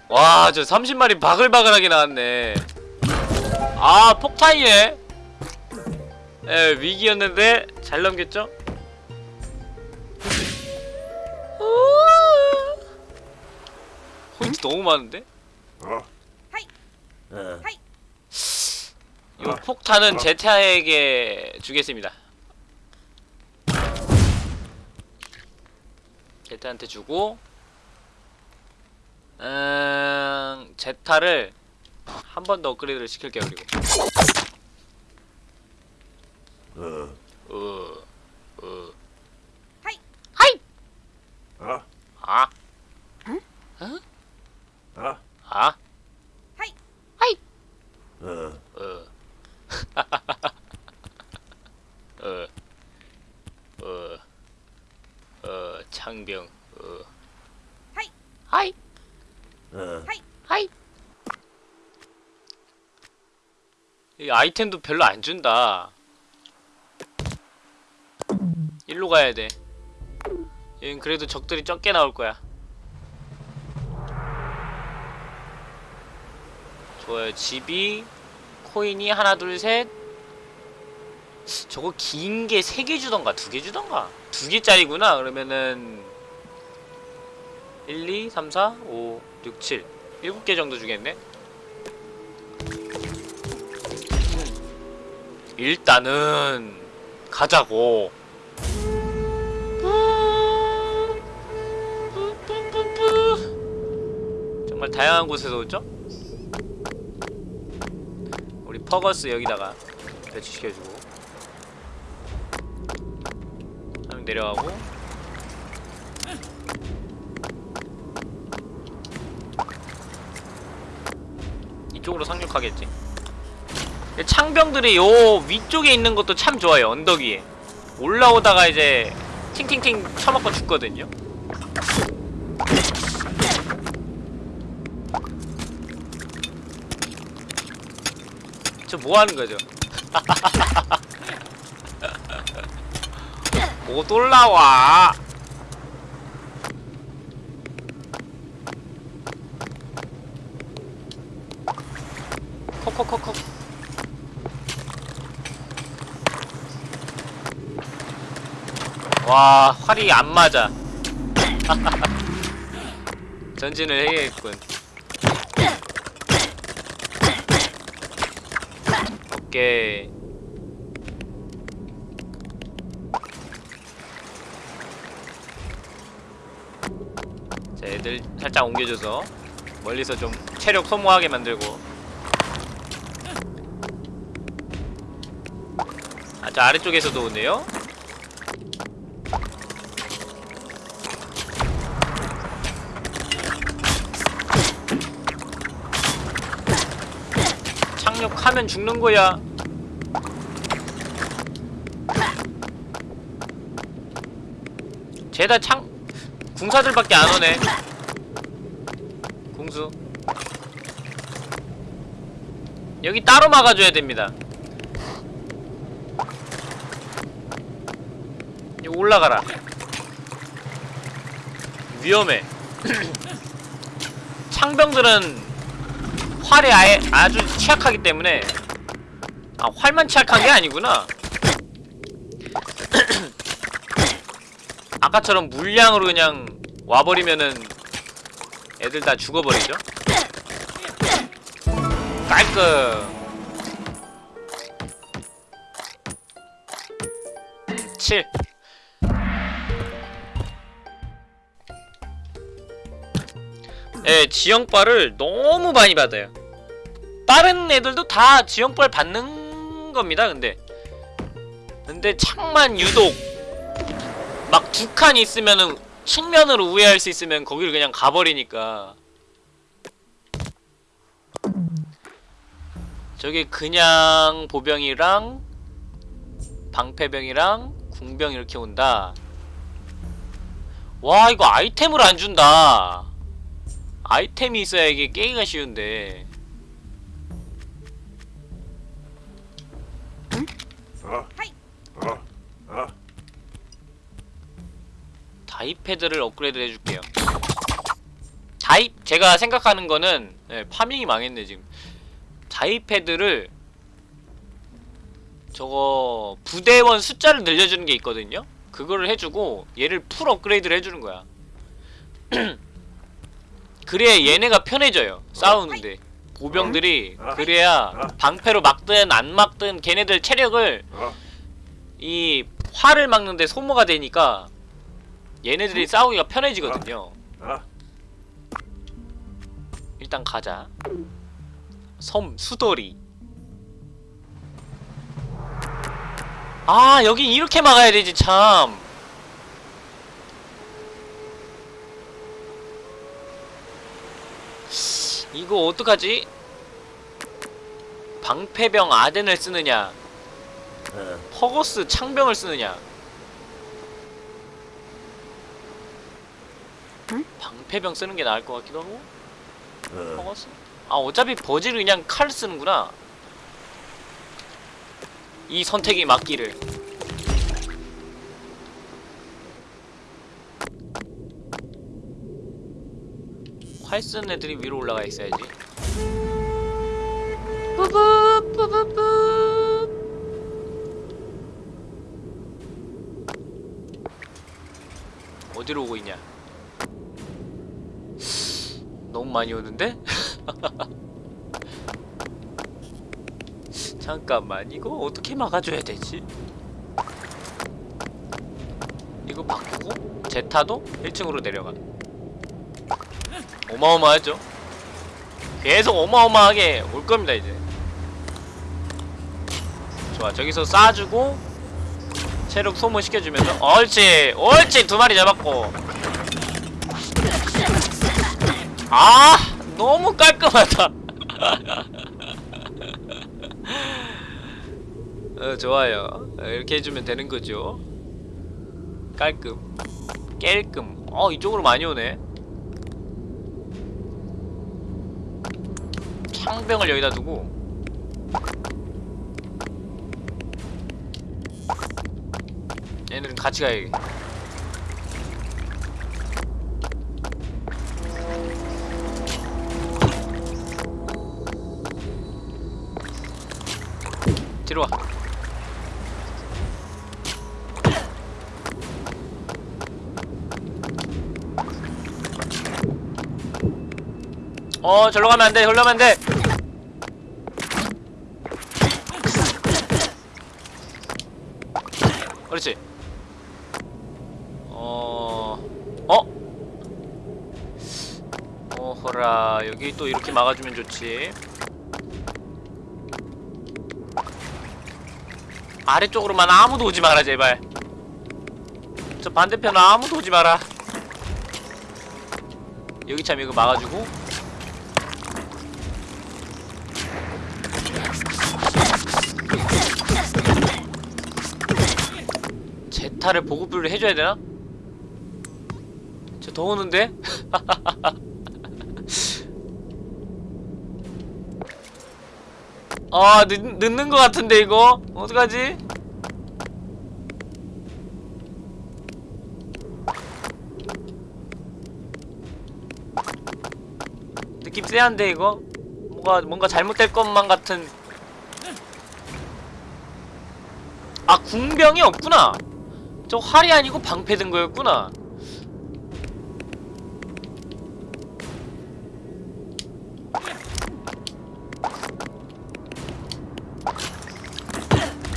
와, 저 30마리 바글바글하게 나왔네. 아, 폭탄이네. 예, 위기였는데 잘 넘겼죠? 포인트 너무 많은데? 어? 어, 요 폭탄은 제타에게 주겠습니다. 제타한테 주고 음... 제타를 한 번 더 업그레이드를 시킬게요 그리고 어? 어... 어... 하이! 하이! 어? 아? 어? 아? 하이! 하이! 어? 어. 어. 어. 어, 창병. 어. 하이! 하이! 어? 하이! 이 아이템도 별로 안 준다. 일로 가야 돼. 여긴 그래도 적들이 적게 나올 거야. 좋아요. 집이 코인이 하나 둘 셋. 저거 긴 게 세 개 주던가 두 개 주던가 두 개짜리구나 그러면은 1, 2, 3, 4, 5, 6, 7 7개 정도 주겠네 일단은 가자고. 정말 다양한 곳에서 오죠? 우리 퍼거스 여기다가 배치시켜주고 내려가고 이쪽으로 상륙하겠지. 창병들이 요 위쪽에 있는 것도 참 좋아요 언덕 위에. 올라오다가 이제 팅팅팅 쳐맞고 죽거든요. 저 뭐하는 거죠? 못 올라와 콕콕콕콕 와 활이 안 맞아. 전진을 해야겠군. 오케이. 자 애들 살짝 옮겨줘서 멀리서 좀 체력 소모하게 만들고 아저 아래쪽에서도 오네요. 착륙하면 죽는 거야. 쟤다 창 궁사들밖에 안 오네. 궁수. 여기 따로 막아줘야 됩니다 여기 올라가라. 위험해. 창병들은 활에 아예 아주 취약하기 때문에 아 활만 취약한 게 아니구나. 아까처럼 물량으로 그냥 와버리면은 애들 다 죽어버리죠? 깔끔. 7 예, 지형빨을 너무 많이 받아요. 다른 애들도 다 지형빨 받는 겁니다, 근데. 근데 창만 유독 막 두 칸 있으면은 측면으로 우회할 수 있으면 거기를 그냥 가버리니까. 저게 그냥 보병이랑 방패병이랑 궁병 이렇게 온다. 와, 이거 아이템을 안 준다. 아이템이 있어야 이게 깨기가 쉬운데 어? 어? 어? 다이패드를 업그레이드 해줄게요 다이 제가 생각하는 거는 네, 파밍이 망했네 지금 다이패드를 저거 부대원 숫자를 늘려주는 게 있거든요 그거를 해주고 얘를 풀 업그레이드를 해주는 거야 그래야 얘네가 편해져요 싸우는데 보병들이 그래야 방패로 막든 안 막든 걔네들 체력을 어? 이 활을 막는데 소모가 되니까 얘네들이 싸우기가 편해지거든요. 어? 일단 가자. 섬 수돌이. 아 여기 이렇게 막아야 되지 참. 이거 어떡하지? 방패병 아덴을 쓰느냐 어? 퍼거스 창병을 쓰느냐 방패병 쓰는 게 나을 것 같기도 하고 어? 퍼거스? 아 어차피 버지를 그냥 칼 쓰는구나 이 선택이 맞기를 활 쓰는 애들이 위로 올라가 있어야지 뿌뿌 뿌뿌뿌 어디로 오고 있냐? 너무 많이 오는데? 잠깐만 이거 어떻게 막아줘야 되지? 이거 바꾸고 제타도 1층으로 내려가 어마어마하죠? 계속 어마어마하게 올 겁니다 이제. 좋아 저기서 쏴주고 체력 소모시켜주면서. 옳지 옳지 두 마리 잡았고. 아 너무 깔끔하다. 어, 좋아요. 어, 이렇게 해주면 되는 거죠. 깔끔 깰끔. 어 이쪽으로 많이 오네 창병을 여기다 두고 얘네들은 같이 가야겠 뒤로 와 어, 절로 가면 안 돼, 절로 가면 안 돼! 그렇지. 어, 어? 어허라, 여기 또 이렇게 막아주면 좋지. 아래쪽으로만 아무도 오지 마라, 제발. 저 반대편 아무도 오지 마라. 여기 참 이거 막아주고. 제타를 보급을 해줘야 되나? 저 더우는데? 아 늦, 늦는 것 같은데 이거 어떡하지? 느낌 쎄한데 이거? 뭔가 뭔가 잘못될 것만 같은 아 궁병이 없구나 저 활이 아니고 방패 든 거였구나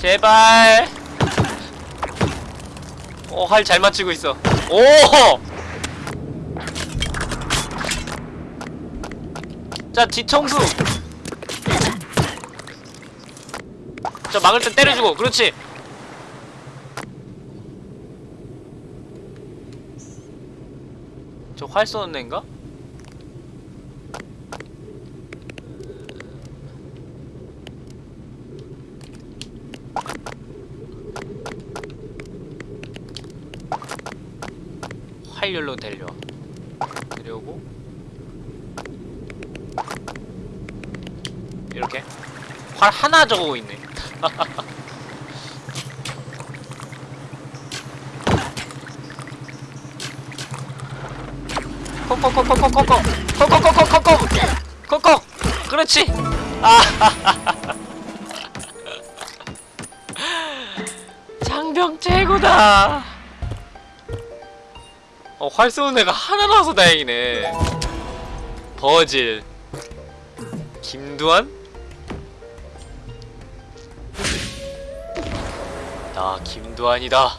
제발 어, 활 잘 맞추고 있어. 오! 자, 뒤청수! 자, 막을 때 때려주고, 그렇지! 저 활 쏘는 애인가? 활열로 데려 데려오고. 이렇게. 활 하나 적고 있네. 콕콕콕콕콕콕콕 콕콕콕콕콕콕 콕콕. 그렇지. 아 장병 최고다. 어, 활 쏘는 애가 하나 나와서 다행이네. 버질. 김두한? 나 김두한이다.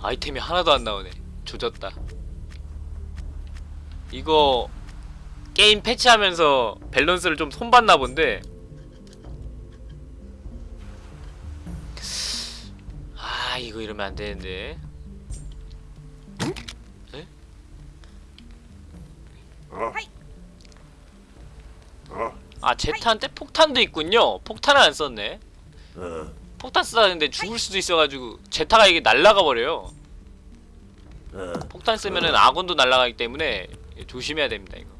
아이템이 하나도 안 나오네. 조졌다. 이거 게임 패치하면서 밸런스를 좀 손봤나 본데. 아, 이거 이러면 안 되는데. 아 제타한테 폭탄도 있군요. 폭탄을 안 썼네. 어? 폭탄 쓰다 근데 죽을 수도 있어가지고 제타가 이게 날라가 버려요. 어? 폭탄 쓰면은 아군도 날라가기 때문에 조심해야 됩니다 이거.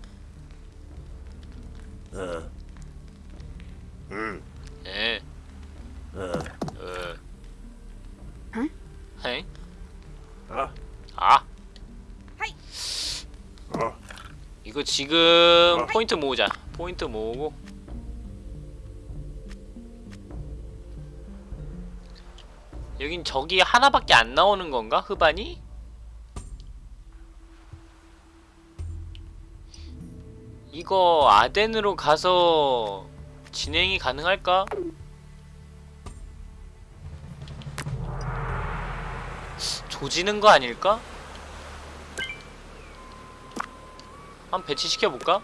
어? 응? 예. 어? 어. 응? 헤? 아? 아 하이. 어? 이거 지금 어. 포인트 모으자. 포인트 모으고. 여긴 저기 하나밖에 안 나오는 건가? 흡안이? 이거 아덴으로 가서 진행이 가능할까? 조지는 거 아닐까? 한 배치시켜볼까?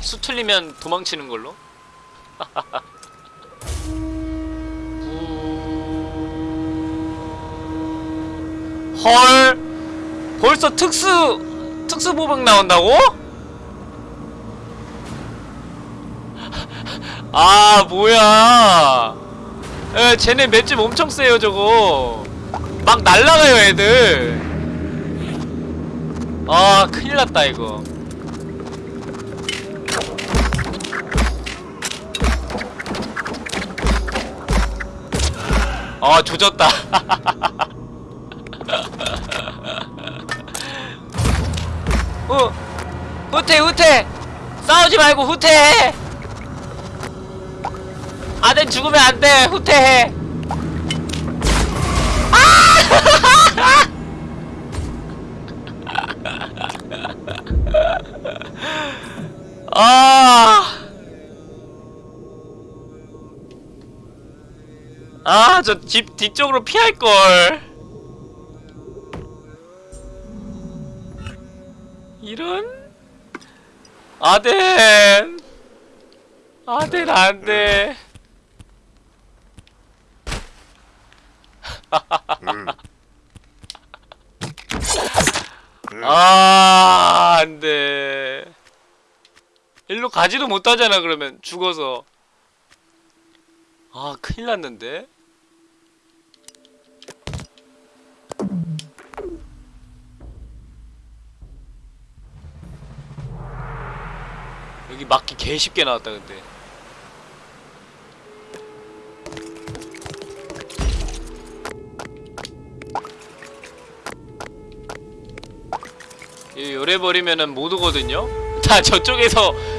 수 틀리면 도망치는 걸로? 헐 벌써 특수 특수 보병 나온다고? 아 뭐야 에 쟤네 맷집 엄청 세요 저거 막 날라가요 애들 아 큰일났다 이거. 아 조졌다. 후 후퇴 후퇴. 싸우지 말고 후퇴해 아들 죽으면 안돼. 후퇴해. 아! 아, 저 집 뒤쪽으로 피할걸. 이런? 아덴! 아덴, 안 돼. 아, 안 돼. 일로 가지도 못하잖아, 그러면. 죽어서. 아, 큰일 났는데? 여기 막기 개 쉽게 나왔다, 근데. 이 요래 버리면은 못 오거든요? 다 저쪽에서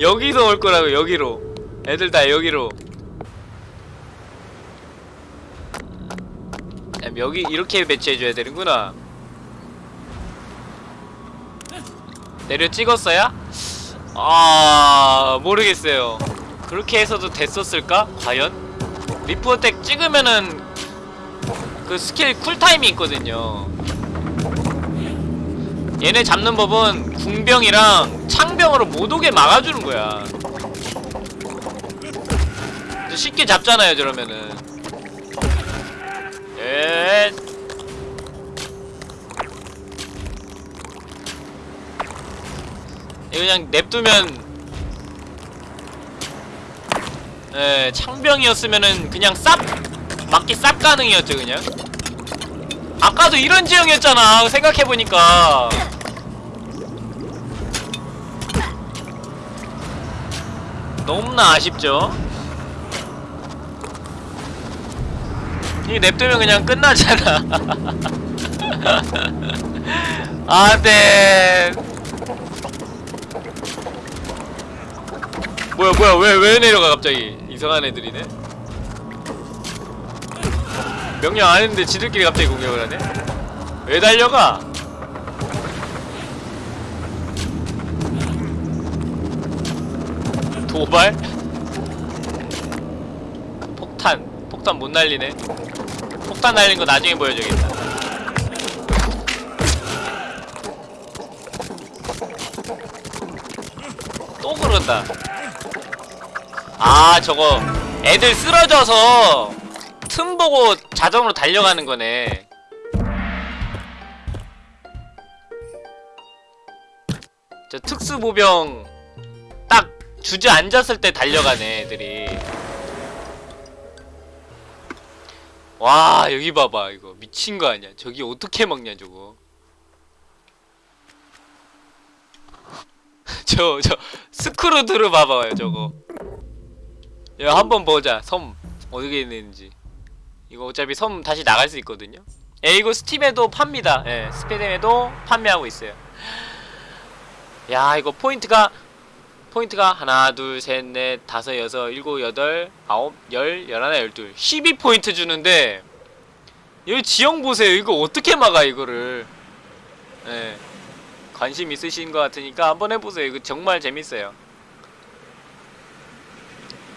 여기서 올 거라고 여기로 애들 다 여기로 야, 여기 이렇게 배치해줘야 되는구나 내려 찍었어야? 아 모르겠어요 그렇게 해서도 됐었을까? 과연? leap attack 찍으면은 그 스킬 쿨타임이 있거든요 얘네 잡는 법은 궁병이랑 창병으로 못 오게 막아주는 거야. 쉽게 잡잖아요, 저러면은. 예. 그냥 냅두면 예, 창병이었으면은 그냥 쌉 맞기 쌉 가능이었죠, 그냥. 아까도 이런 지형이었잖아. 생각해보니까. 너무나 아쉽죠? 이게 냅두면 그냥 끝나잖아. 아네. 뭐야 뭐야 왜 왜 내려가 갑자기? 이상한 애들이네 명령 안 했는데 지들끼리 갑자기 공격을 하네? 왜 달려가? 도발? 폭탄 폭탄 못 날리네 폭탄 날린 거 나중에 보여줘야겠다 또 그런다 아 저거 애들 쓰러져서 틈 보고 자동으로 달려가는 거네. 저 특수 보병 딱 주저앉았을 때 달려가네, 애들이. 와, 여기 봐봐. 이거 미친 거 아니야. 저기 어떻게 먹냐, 저거. 저, 저, 스크루드를 봐봐요, 저거. 야, 한번 보자. 섬. 어떻게 있는지. 이거 어차피 섬 다시 나갈 수 있거든요. 예 이거 스팀에도 팝니다. 예 스팀에도 판매하고 있어요. 야 이거 포인트가 포인트가 하나 둘 셋 넷 다섯 여섯 일곱 여덟 아홉 열 열하나 열둘. 12포인트 주는데 여기 지형 보세요. 이거 어떻게 막아 이거를? 예 관심 있으신 것 같으니까 한번 해보세요. 이거 정말 재밌어요.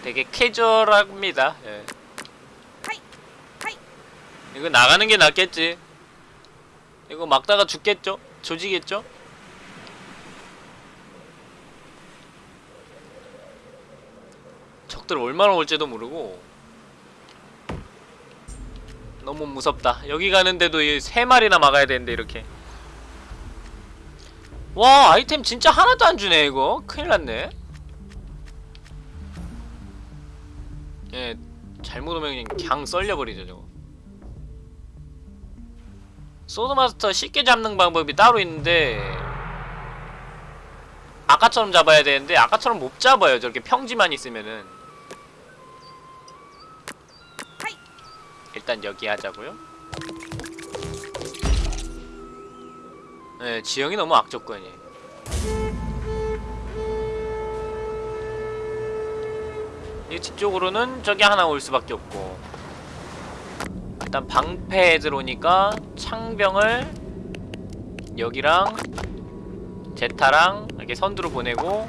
되게 캐주얼합니다. 예. 이거 나가는 게 낫겠지. 이거 막다가 죽겠죠? 조지겠죠? 적들 얼마나 올지도 모르고 너무 무섭다. 여기 가는데도 이세 마리나 막아야 되는데 이렇게. 와 아이템 진짜 하나도 안 주네 이거. 큰일 났네. 예, 잘못 오면 그냥 강 썰려버리죠 저거. 소드마스터 쉽게 잡는 방법이 따로 있는데 아까처럼 잡아야 되는데 아까처럼 못 잡아요. 저렇게 평지만 있으면은! 일단 여기 하자고요. 네 지형이 너무 악조건이 이 뒤쪽으로는 저기 하나 올 수밖에 없고 일단 방패에 들어오니까 창병을 여기랑 제타랑 이렇게 선두로 보내고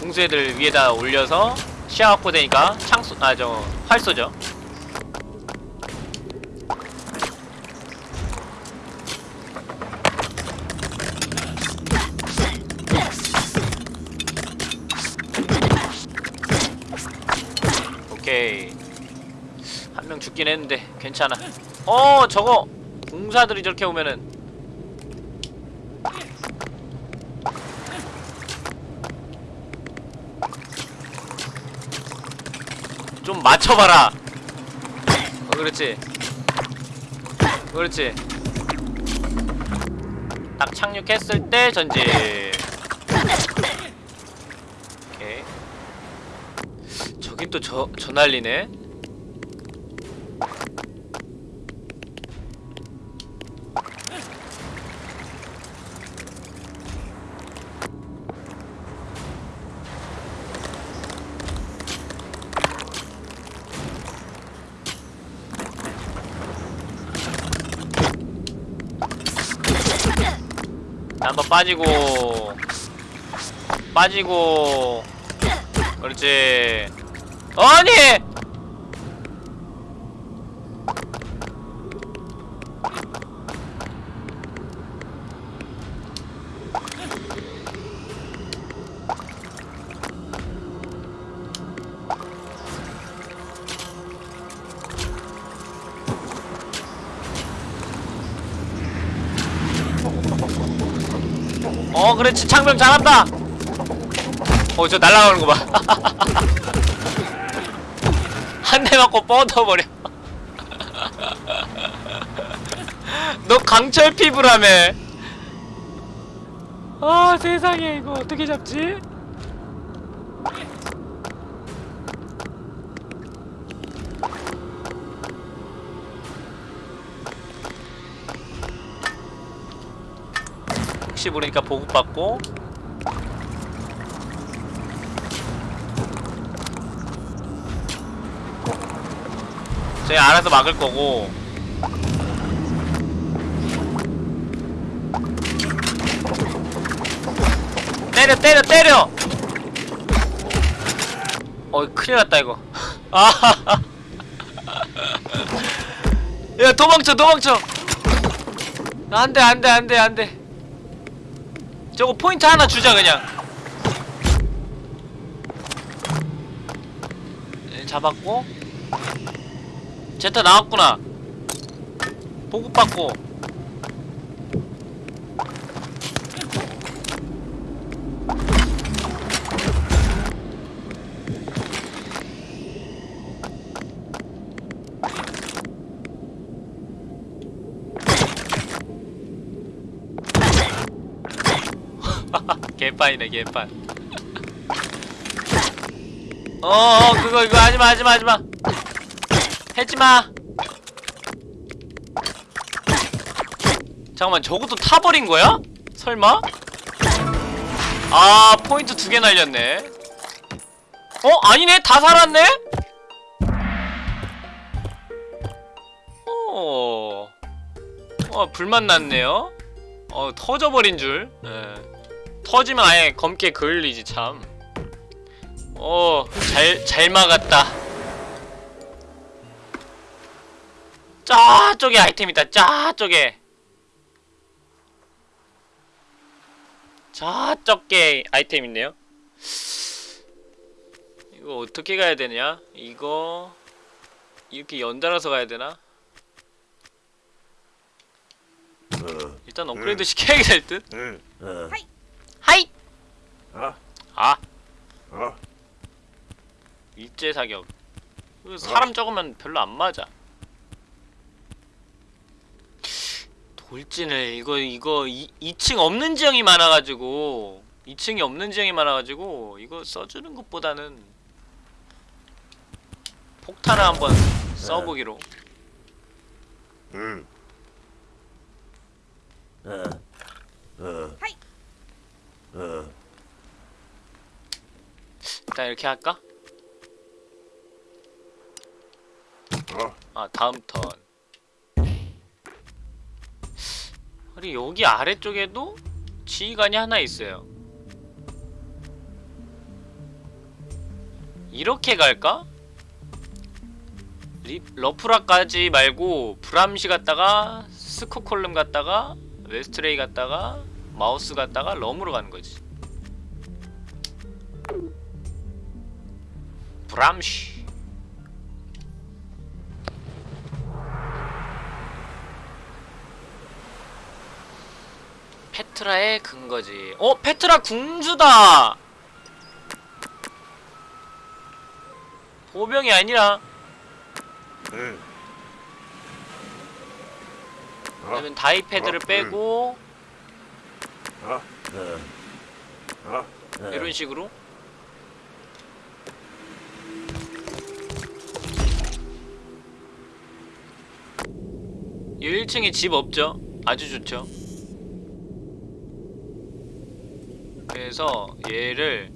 궁수애들 위에다 올려서 시야 확보되니까 창수 아저 활쏘죠. 오케이 한 명 죽긴 했는데 괜찮아. 어 저거 공사들이 저렇게 오면은. 좀 맞춰봐라. 어 그렇지. 그렇지. 딱 착륙했을 때 전진. 오케이. 저긴 또 저, 저 난리네 빠지고 빠지고 그렇지. 아니 창병 잘한다. 어 저 날아가는 거봐 한 대 맞고 뻗어버려. 너 강철 피부라며. 아 세상에 이거 어떻게 잡지? 혹시 모르니까 보급받고 저희 알아서 막을 거고. 때려 때려 때려! 어 큰일 났다 이거. 아야 도망쳐 도망쳐! 안 돼 안 돼 안 돼 안 돼. 저거 포인트 하나 주자 그냥. 네, 잡았고 제타 나왔구나. 보급받고. 개판이네 개판 어어 그거 이거 하지마 하지마 하지마 해지마 잠깐만 저것도 타버린 거야? 설마? 아 포인트 두 개 날렸네 어? 아니네 다 살았네? 어... 어 불만 났네요 어 터져버린 줄 예. 터지면 아예 검게 그을리지 참 어, 잘, 잘 막았다. 저쪽에 아이템 있다, 저쪽에. 저쪽에 아이템 있네요. 이거 어떻게 가야 되냐? 이거, 이렇게 연달아서 가야 되나? 어. 일단 업그레이드 시켜야겠다, 할 듯? 응. 어. 하이! 아. 아, 아. 일제 사격. 이거 사람 적으면 별로 안 맞아. 돌진을 이거 이거 이, 2층 없는 지형이 많아가지고 2층이 없는 지형이 많아가지고 이거 써주는 것보다는 폭탄을 한번 써보기로. 응. 어. 어. 하이. 어. 일단 이렇게 할까? 어. 아 다음 턴. 그리고 여기 아래쪽에도 지휘관이 하나 있어요. 이렇게 갈까? 리, 러프라까지 말고 브람시 갔다가 스코콜름 갔다가 웨스트레이 갔다가 마우스 갔다가 럼으로 가는 거지. 브람시. 페트라의 근거지. 어, 페트라 궁주다. 보병이 아니라 응. 어. 그러면 다이패드를 어, 빼고 어. 어. 어. 어. 이런 식으로 이 1층에 집 없죠? 아주 좋죠. 그래서 얘를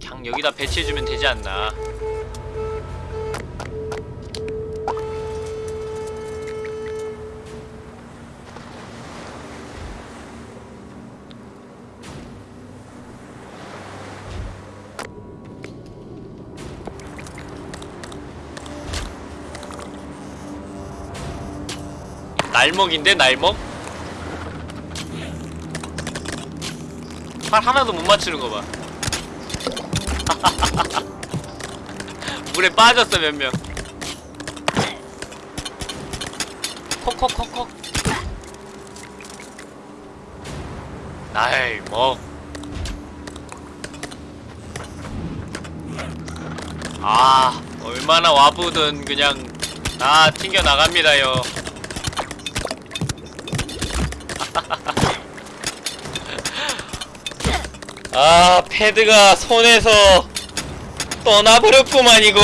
그냥 여기다 배치해주면 되지 않나. 날먹인데 날먹? 팔 하나도 못 맞추는 거 봐. 물에 빠졌어 몇 명. 콕콕콕콕. 날먹. 아 얼마나 와부든 그냥 다 튕겨 나갑니다요. 아 패드가 손에서 떠나버렸구만 이거.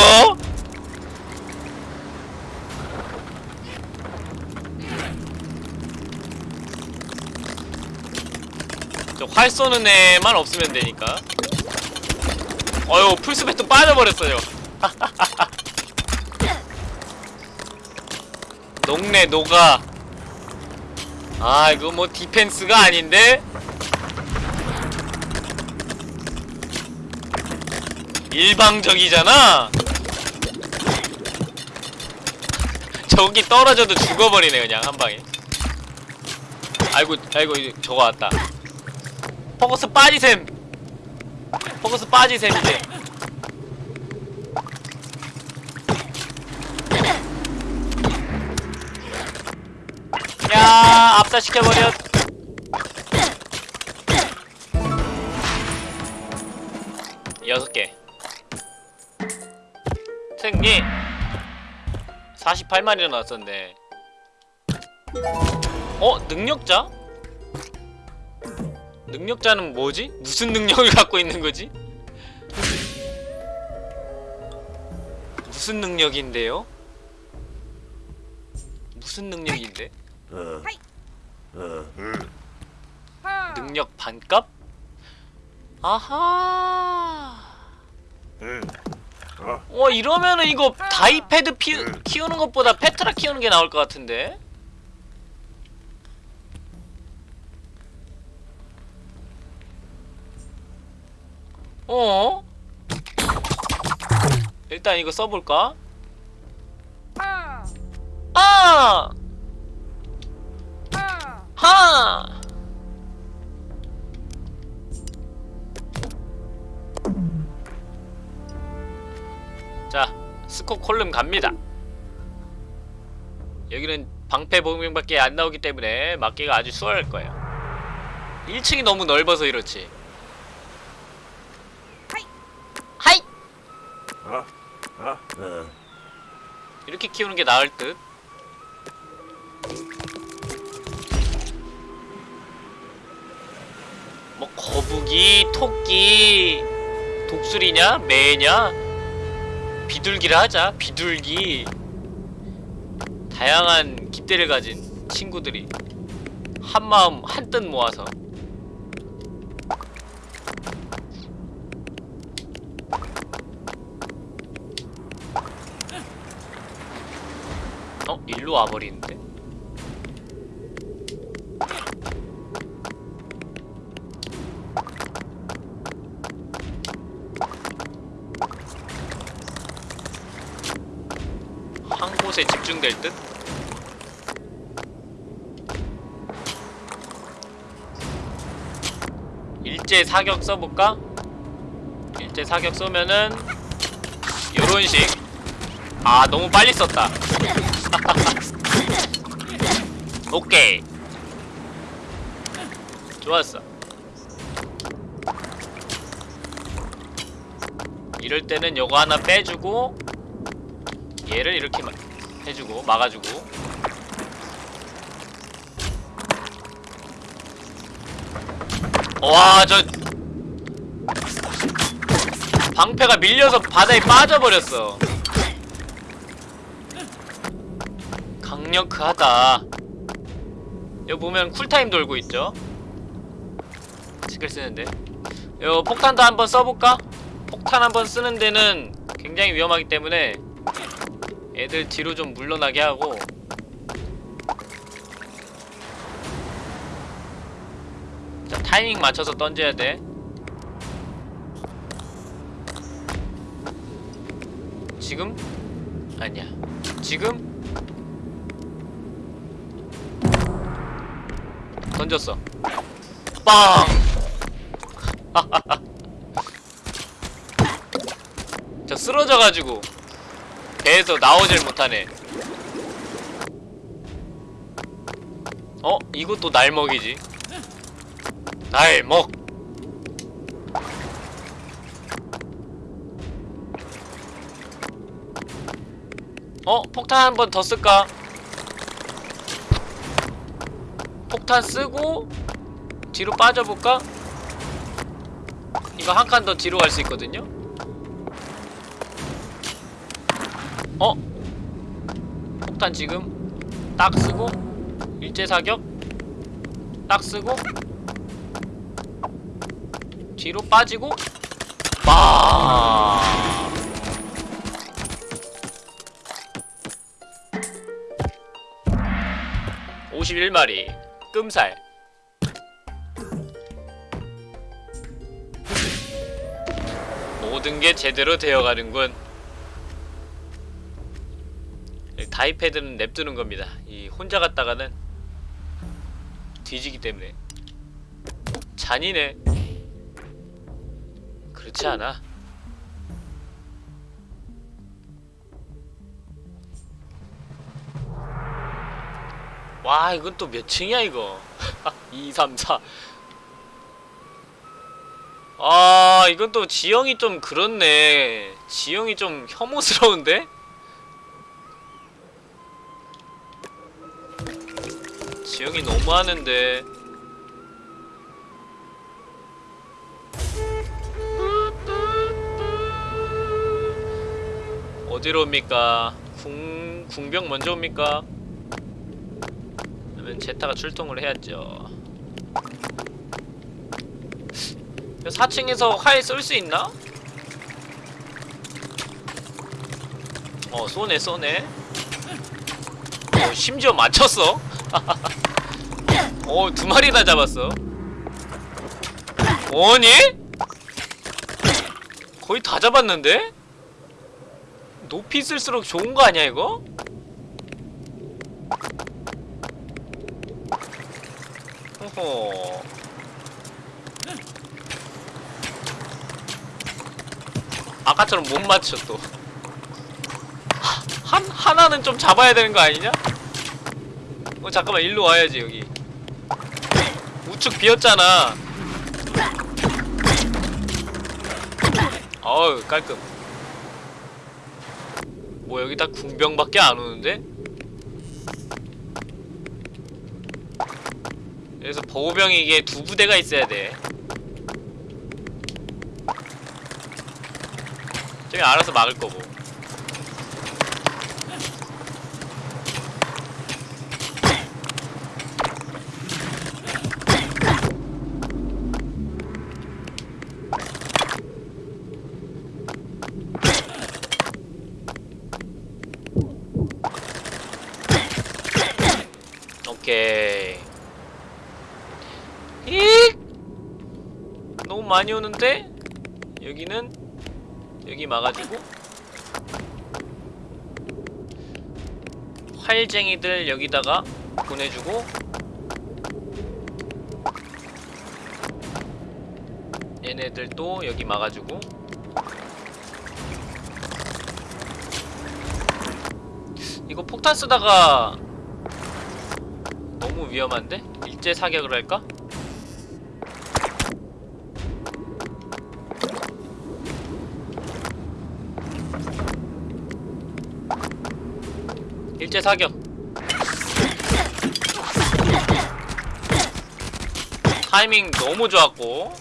저활 쏘는 애만 없으면 되니까. 어휴 풀스ペ도 빠져버렸어요. 녹네 녹아 아 이거 뭐 디펜스가 아닌데 일방적이잖아. 저기 떨어져도 죽어버리네 그냥 한방에. 아이고 아이고 저거 왔다. 포커스 빠지셈! 포커스 빠지셈 이제. 야 압사시켜버렸 여섯 개 48마리나 나왔었네 어? 능력자? 능력자는 뭐지? 무슨 능력을 갖고 있는 거지? 무슨 능력인데요? 무슨 능력인데? 능력 반값? 아하. 와 이러면은 이거 다이패드 피, 키우는 것보다 페트라 키우는 게 나을 것 같은데? 어? 일단 이거 써볼까? 아, 하! 자, 스코 콜름 갑니다. 여기는 방패 복명밖에 안 나오기 때문에 막기가 아주 수월할 거예요. 1층이 너무 넓어서 이렇지. 하이. 이렇게 키우는 게 나을 듯. 뭐 거북이, 토끼, 독수리냐, 매냐, 비둘기를 하자. 비둘기. 다양한 깃대를 가진 친구들이 한 마음 한뜻 모아서 어? 일로 와버리는데? 될 듯? 일제 사격 써볼까? 일제 사격 쏘면은 요런 식. 아, 너무 빨리 썼다. 오케이. 좋았어. 이럴 때는 요거 하나 빼주고 얘를 이렇게 막 해주고 막아주고. 와저 방패가 밀려서 바다에 빠져버렸어. 강력하다. 여기 보면 쿨타임 돌고 있죠? 스킬 쓰는데. 요 폭탄도 한번 써볼까? 폭탄 한번 쓰는 데는 굉장히 위험하기 때문에 애들 뒤로 좀 물러나게 하고 자 타이밍 맞춰서 던져야 돼 지금? 아니야 지금? 던졌어 빵! 저 쓰러져가지고 배에서 나오질 못하네 어? 이것도 날먹이지 날먹 어? 폭탄 한 번 더 쓸까? 폭탄 쓰고 뒤로 빠져볼까? 이거 한 칸 더 뒤로 갈 수 있거든요? 어? 폭탄 지금 딱 쓰고 일제 사격 딱 쓰고 뒤로 빠지고 빠 51마리. 끔살. 모든 게 제대로 되어가는군 다이패드는 냅두는 겁니다. 이 혼자 갔다가는 뒤지기 때문에 잔인해. 그렇지 않아. 와 이건 또 몇 층이야 이거 2, 3, 4 아 이건 또 지형이 좀 그렇네 지형이 좀 혐오스러운데? 지형이 너무하는데 어디로 옵니까? 궁, 궁병 먼저 옵니까? 그러면 제타가 출동을 해야죠 4층에서 활쏠수 있나? 어 쏘네 쏘네 어, 심지어 맞췄어 어, 두 마리나 잡았어. 뭐니? 거의 다 잡았는데? 높이 쓸수록 좋은 거 아니야 이거? 호호 아까처럼 못 맞춰 또 하- 한, 하나는 좀 잡아야 되는 거 아니냐? 어 잠깐만 일로 와야지 여기 우측 비었잖아. 어우 깔끔. 뭐 여기 다 궁병밖에 안 오는데? 그래서 보호병이 이게 두 부대가 있어야 돼. 저기 알아서 막을 거고 오케이 익 너무 많이 오는데 여기는 여기 막아주고 활쟁이들 여기다가 보내주고 얘네들 또 여기 막아주고 이거 폭탄 쓰다가 너무 위험한데? 일제 사격을 할까? 일제 사격. 타이밍 너무 좋았고.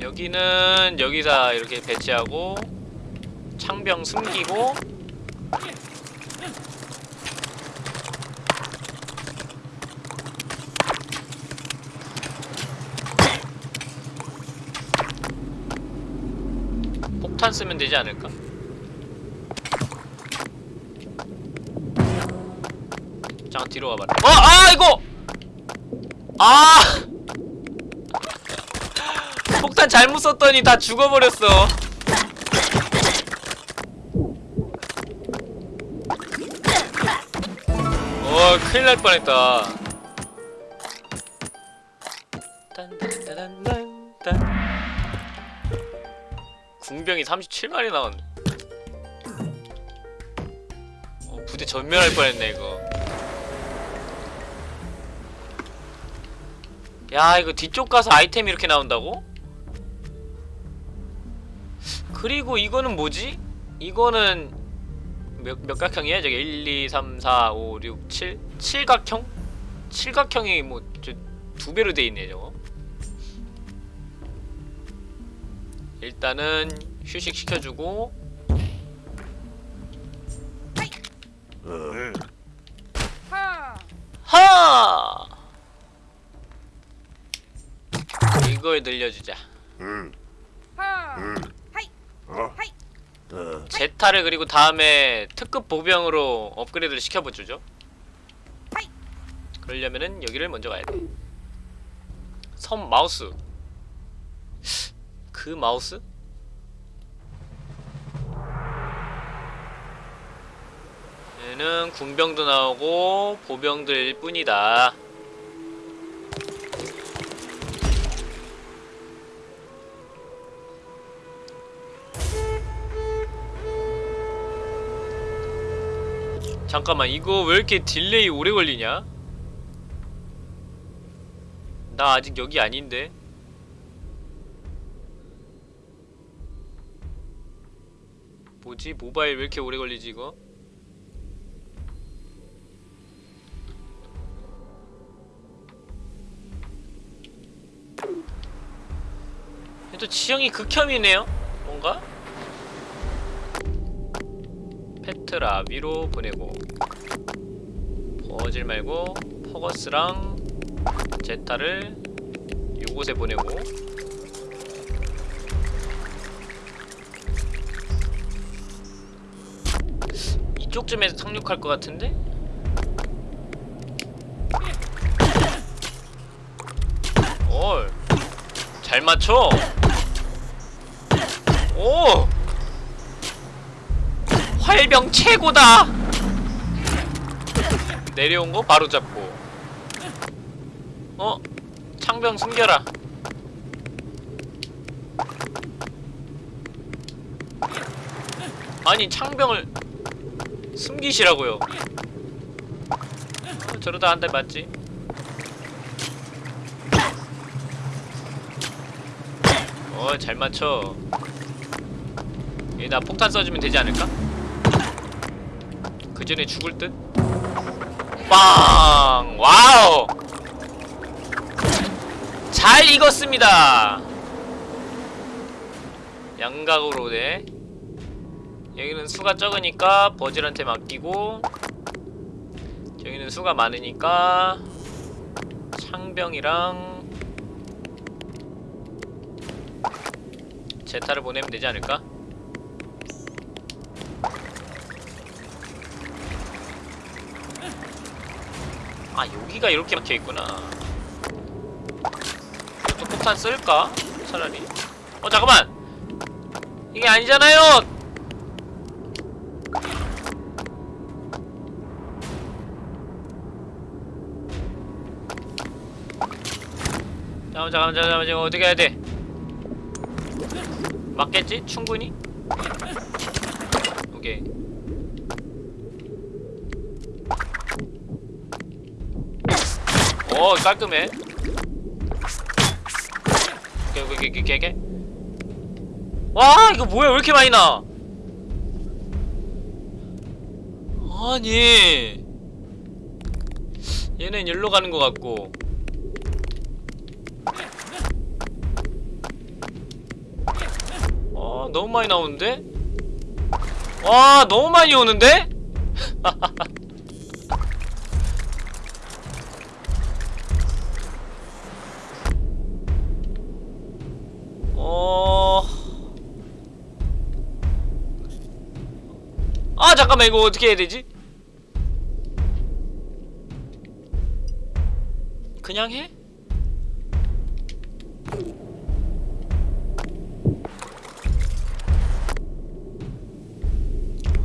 여기는 여기다 이렇게 배치하고 창병 숨기고 폭탄 쓰면 되지 않을까? 잠깐 뒤로 와봐라 어! 아 이거! 아! 폭탄 잘못 썼더니 다 죽어버렸어 어 큰일 날 뻔했다 궁병이 37마리 나왔네 어, 부대 전멸할 뻔했네 이거 야 이거 뒤쪽 가서 아이템 이렇게 나온다고? 그리고 이거는 뭐지? 이거는 몇, 몇 각형이야? 저기 1, 2, 3, 4, 5, 6, 7 7각형? 7각형이 뭐저두 배로 돼 있네 저거 일단은 휴식 시켜주고 어, 하! 하 이걸 늘려주자 제타를 그리고 다음에 특급 보병으로 업그레이드를 시켜보죠! 그러려면은 여기를 먼저 가야 돼. 섬 마우스. 그 마우스? 얘는 궁병도 나오고 보병들일 뿐이다. 잠깐만 이거 왜 이렇게 delay 오래 걸리냐? 나 아직 여기 아닌데. 뭐지? 모바일 왜 이렇게 오래 걸리지 이거? 또 지형이 극혐이네요. 뭔가? 페트라 위로 보내고 버질 말고 퍼거스랑 제타를 요곳에 보내고 이쪽쯤에서 상륙할 것 같은데? 맞춰. 오! 활병 최고다! 내려온 거 바로 잡고. 어? 창병 숨겨라. 아니 창병을 숨기시라고요. 어, 저러다 한 대 맞지 어 잘 맞춰 얘나 폭탄 써주면 되지 않을까? 그 전에 죽을 듯? 빵! 와우! 잘 익었습니다! 양각으로 네 여기는 수가 적으니까 버질한테 맡기고 여기는 수가 많으니까 창병이랑 제타를 보내면 되지 않을까? 아 여기가 이렇게 막혀있구나. 또 폭탄 쓸까? 차라리. 어 잠깐만! 이게 아니잖아요! 잠깐만 잠깐만 잠깐만 지금 어떻게 해야 돼 맞겠지? 충분히? 오케이. 오 깔끔해. 오케이 와 이거 뭐야? 왜 이렇게 많이 나? 아니. 얘는 일로 가는 것 같고 어 너무 많이 나오는데? 와 너무 많이 오는데? 어... 아 잠깐만 이거 어떻게 해야 되지? 그냥 해?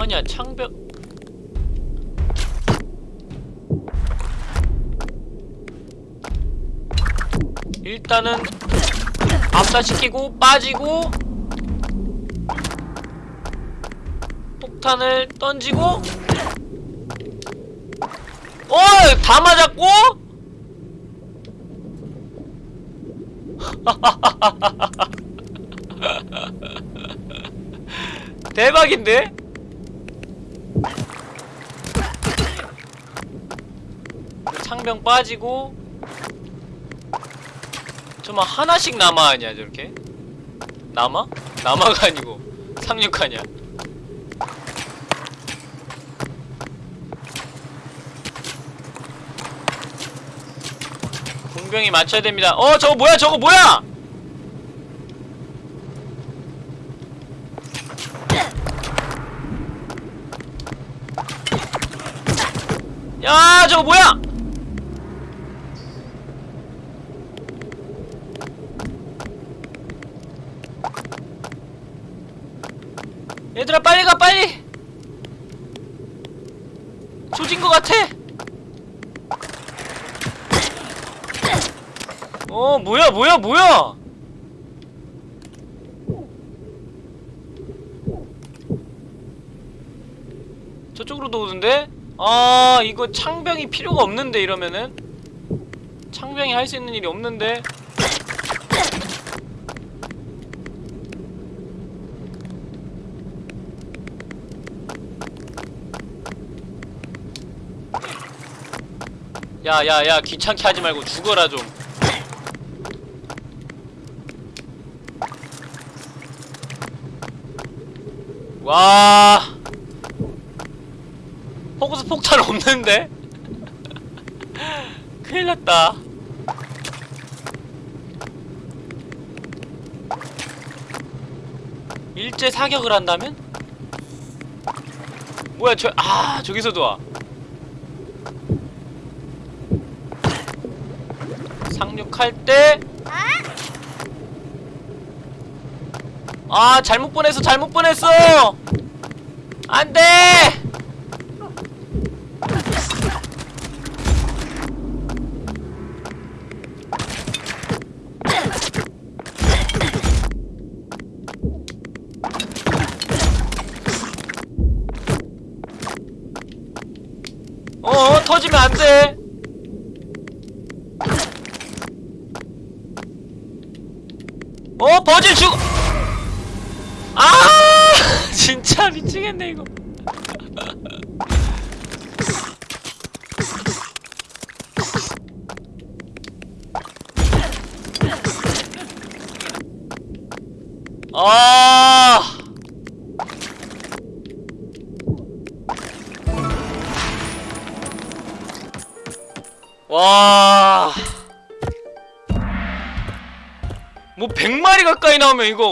아니야 창벽 일단은 압사시키고 빠지고 폭탄을 던지고 어! 다 맞았고? 대박인데? 창병 빠지고 저만 하나씩 남아 아니야 저렇게? 남아? 남아가 아니고 상륙하냐 공병이 맞춰야 됩니다 어 저거 뭐야 저거 뭐야 야 저거 뭐야 얘들아 빨리 가 빨리 조진 것 같아 어 뭐야 뭐야? 저쪽으로도 오는데? 아 이거 창병이 필요가 없는데 이러면은? 창병이 할 수 있는 일이 없는데? 야야야 귀찮게 하지 말고 죽어라 좀 와 호구스 폭탄 없는데? 큰일 났다 일제 사격을 한다면? 뭐야 저 아 저기서도 와 상륙할 때 아 잘못 보냈어 잘못 보냈어! 안돼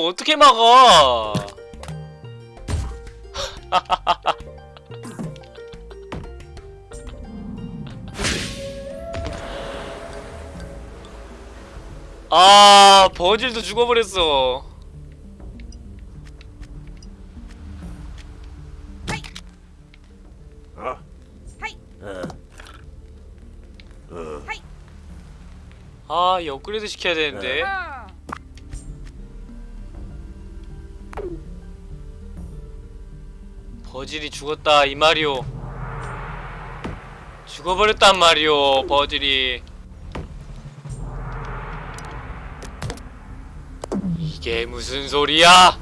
어떻게 막아? 아, 버질도 죽어버렸어. 어? 어. 아, 이 업그레이드 시켜야 되는데. 버질이 죽었다 이 말이오. 죽어버렸단 말이오, 버질이. 이게 무슨 소리야?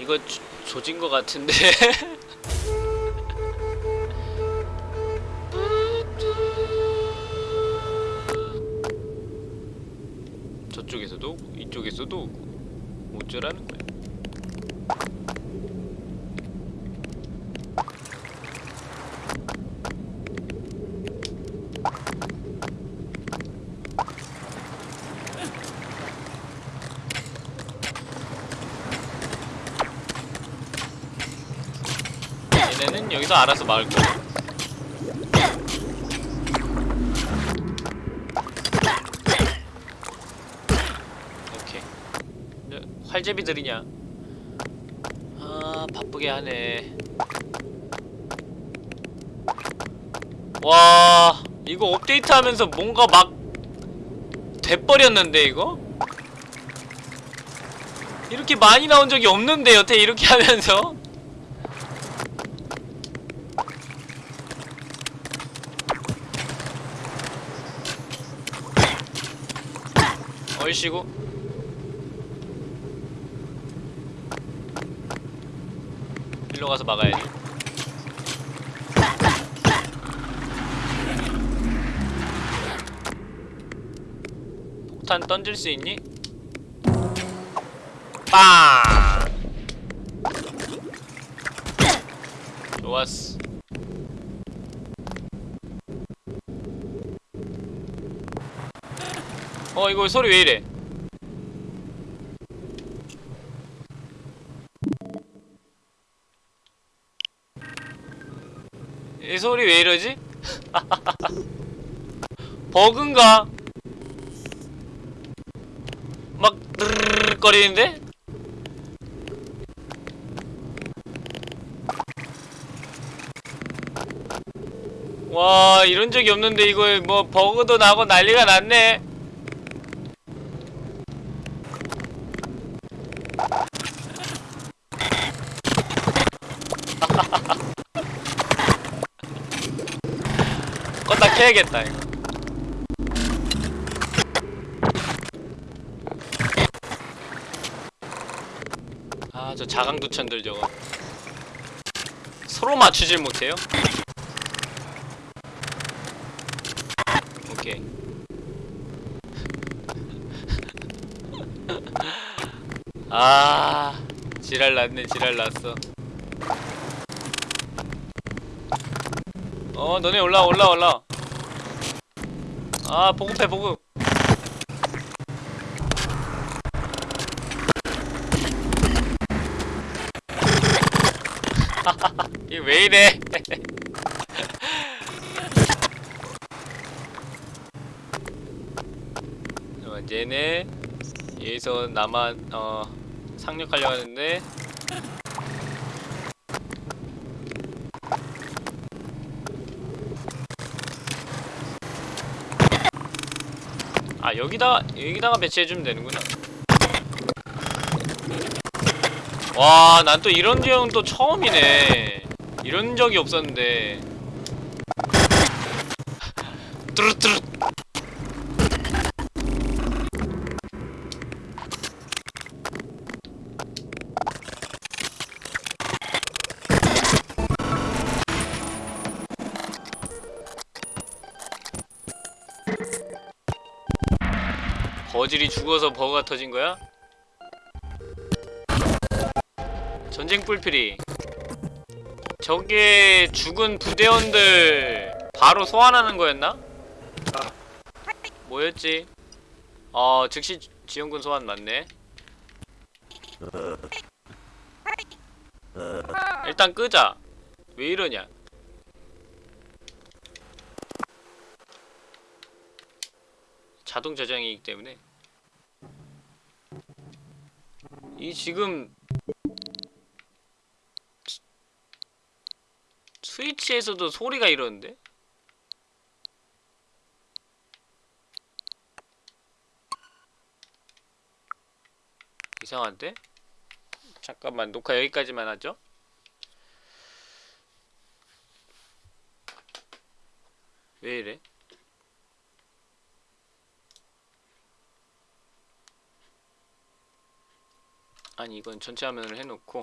이거 조, 조진 거 같은데. 여기서 알아서 막을 거야. 오케이. 저, 활제비들이냐? 아 바쁘게 하네. 와 이거 업데이트 하면서 뭔가 막 돼버렸는데 이거? 이렇게 많이 나온 적이 없는데 여태 이렇게 하면서? 얼씨구 일로 가서 막아야지 폭탄 던질 수 있니? 빵! 좋았어 어 이거 소리 왜 이래 이 소리 왜 이러지? 버그인가? 막 거리는데? 와 이런 적이 없는데 이거 뭐 버그도 나고 난리가 났네 껐다 켜야겠다 이거. 아 저 자강두천들 저거. 서로 맞추질 못해요? 오케이. 아 지랄 났네 지랄 났어. 어 너네 올라와 올라와 올라와 아 보급해 보급. 이왜 이래? 얘네 여기서 나만 어 상륙하려고 하는데 아 여기다 여기다가 배치해주면 되는구나. 와, 난 또 이런 경우 또 처음이네. 이런 적이 없었는데. 뚜루뚜루. 버질이 죽어서 버그가 터진 거야? 전쟁 뿔필이 저게 죽은 부대원들 바로 소환하는 거였나? 뭐였지? 어 즉시 지원군 소환 맞네 하. 일단 끄자 왜 이러냐 자동 저장이기 때문에 이 지금 스- 스위치에서도 소리가 이러는데? 이상한데? 잠깐만 녹화 여기까지만 하죠? 왜 이래? 아니 이건 전체 화면을 해놓고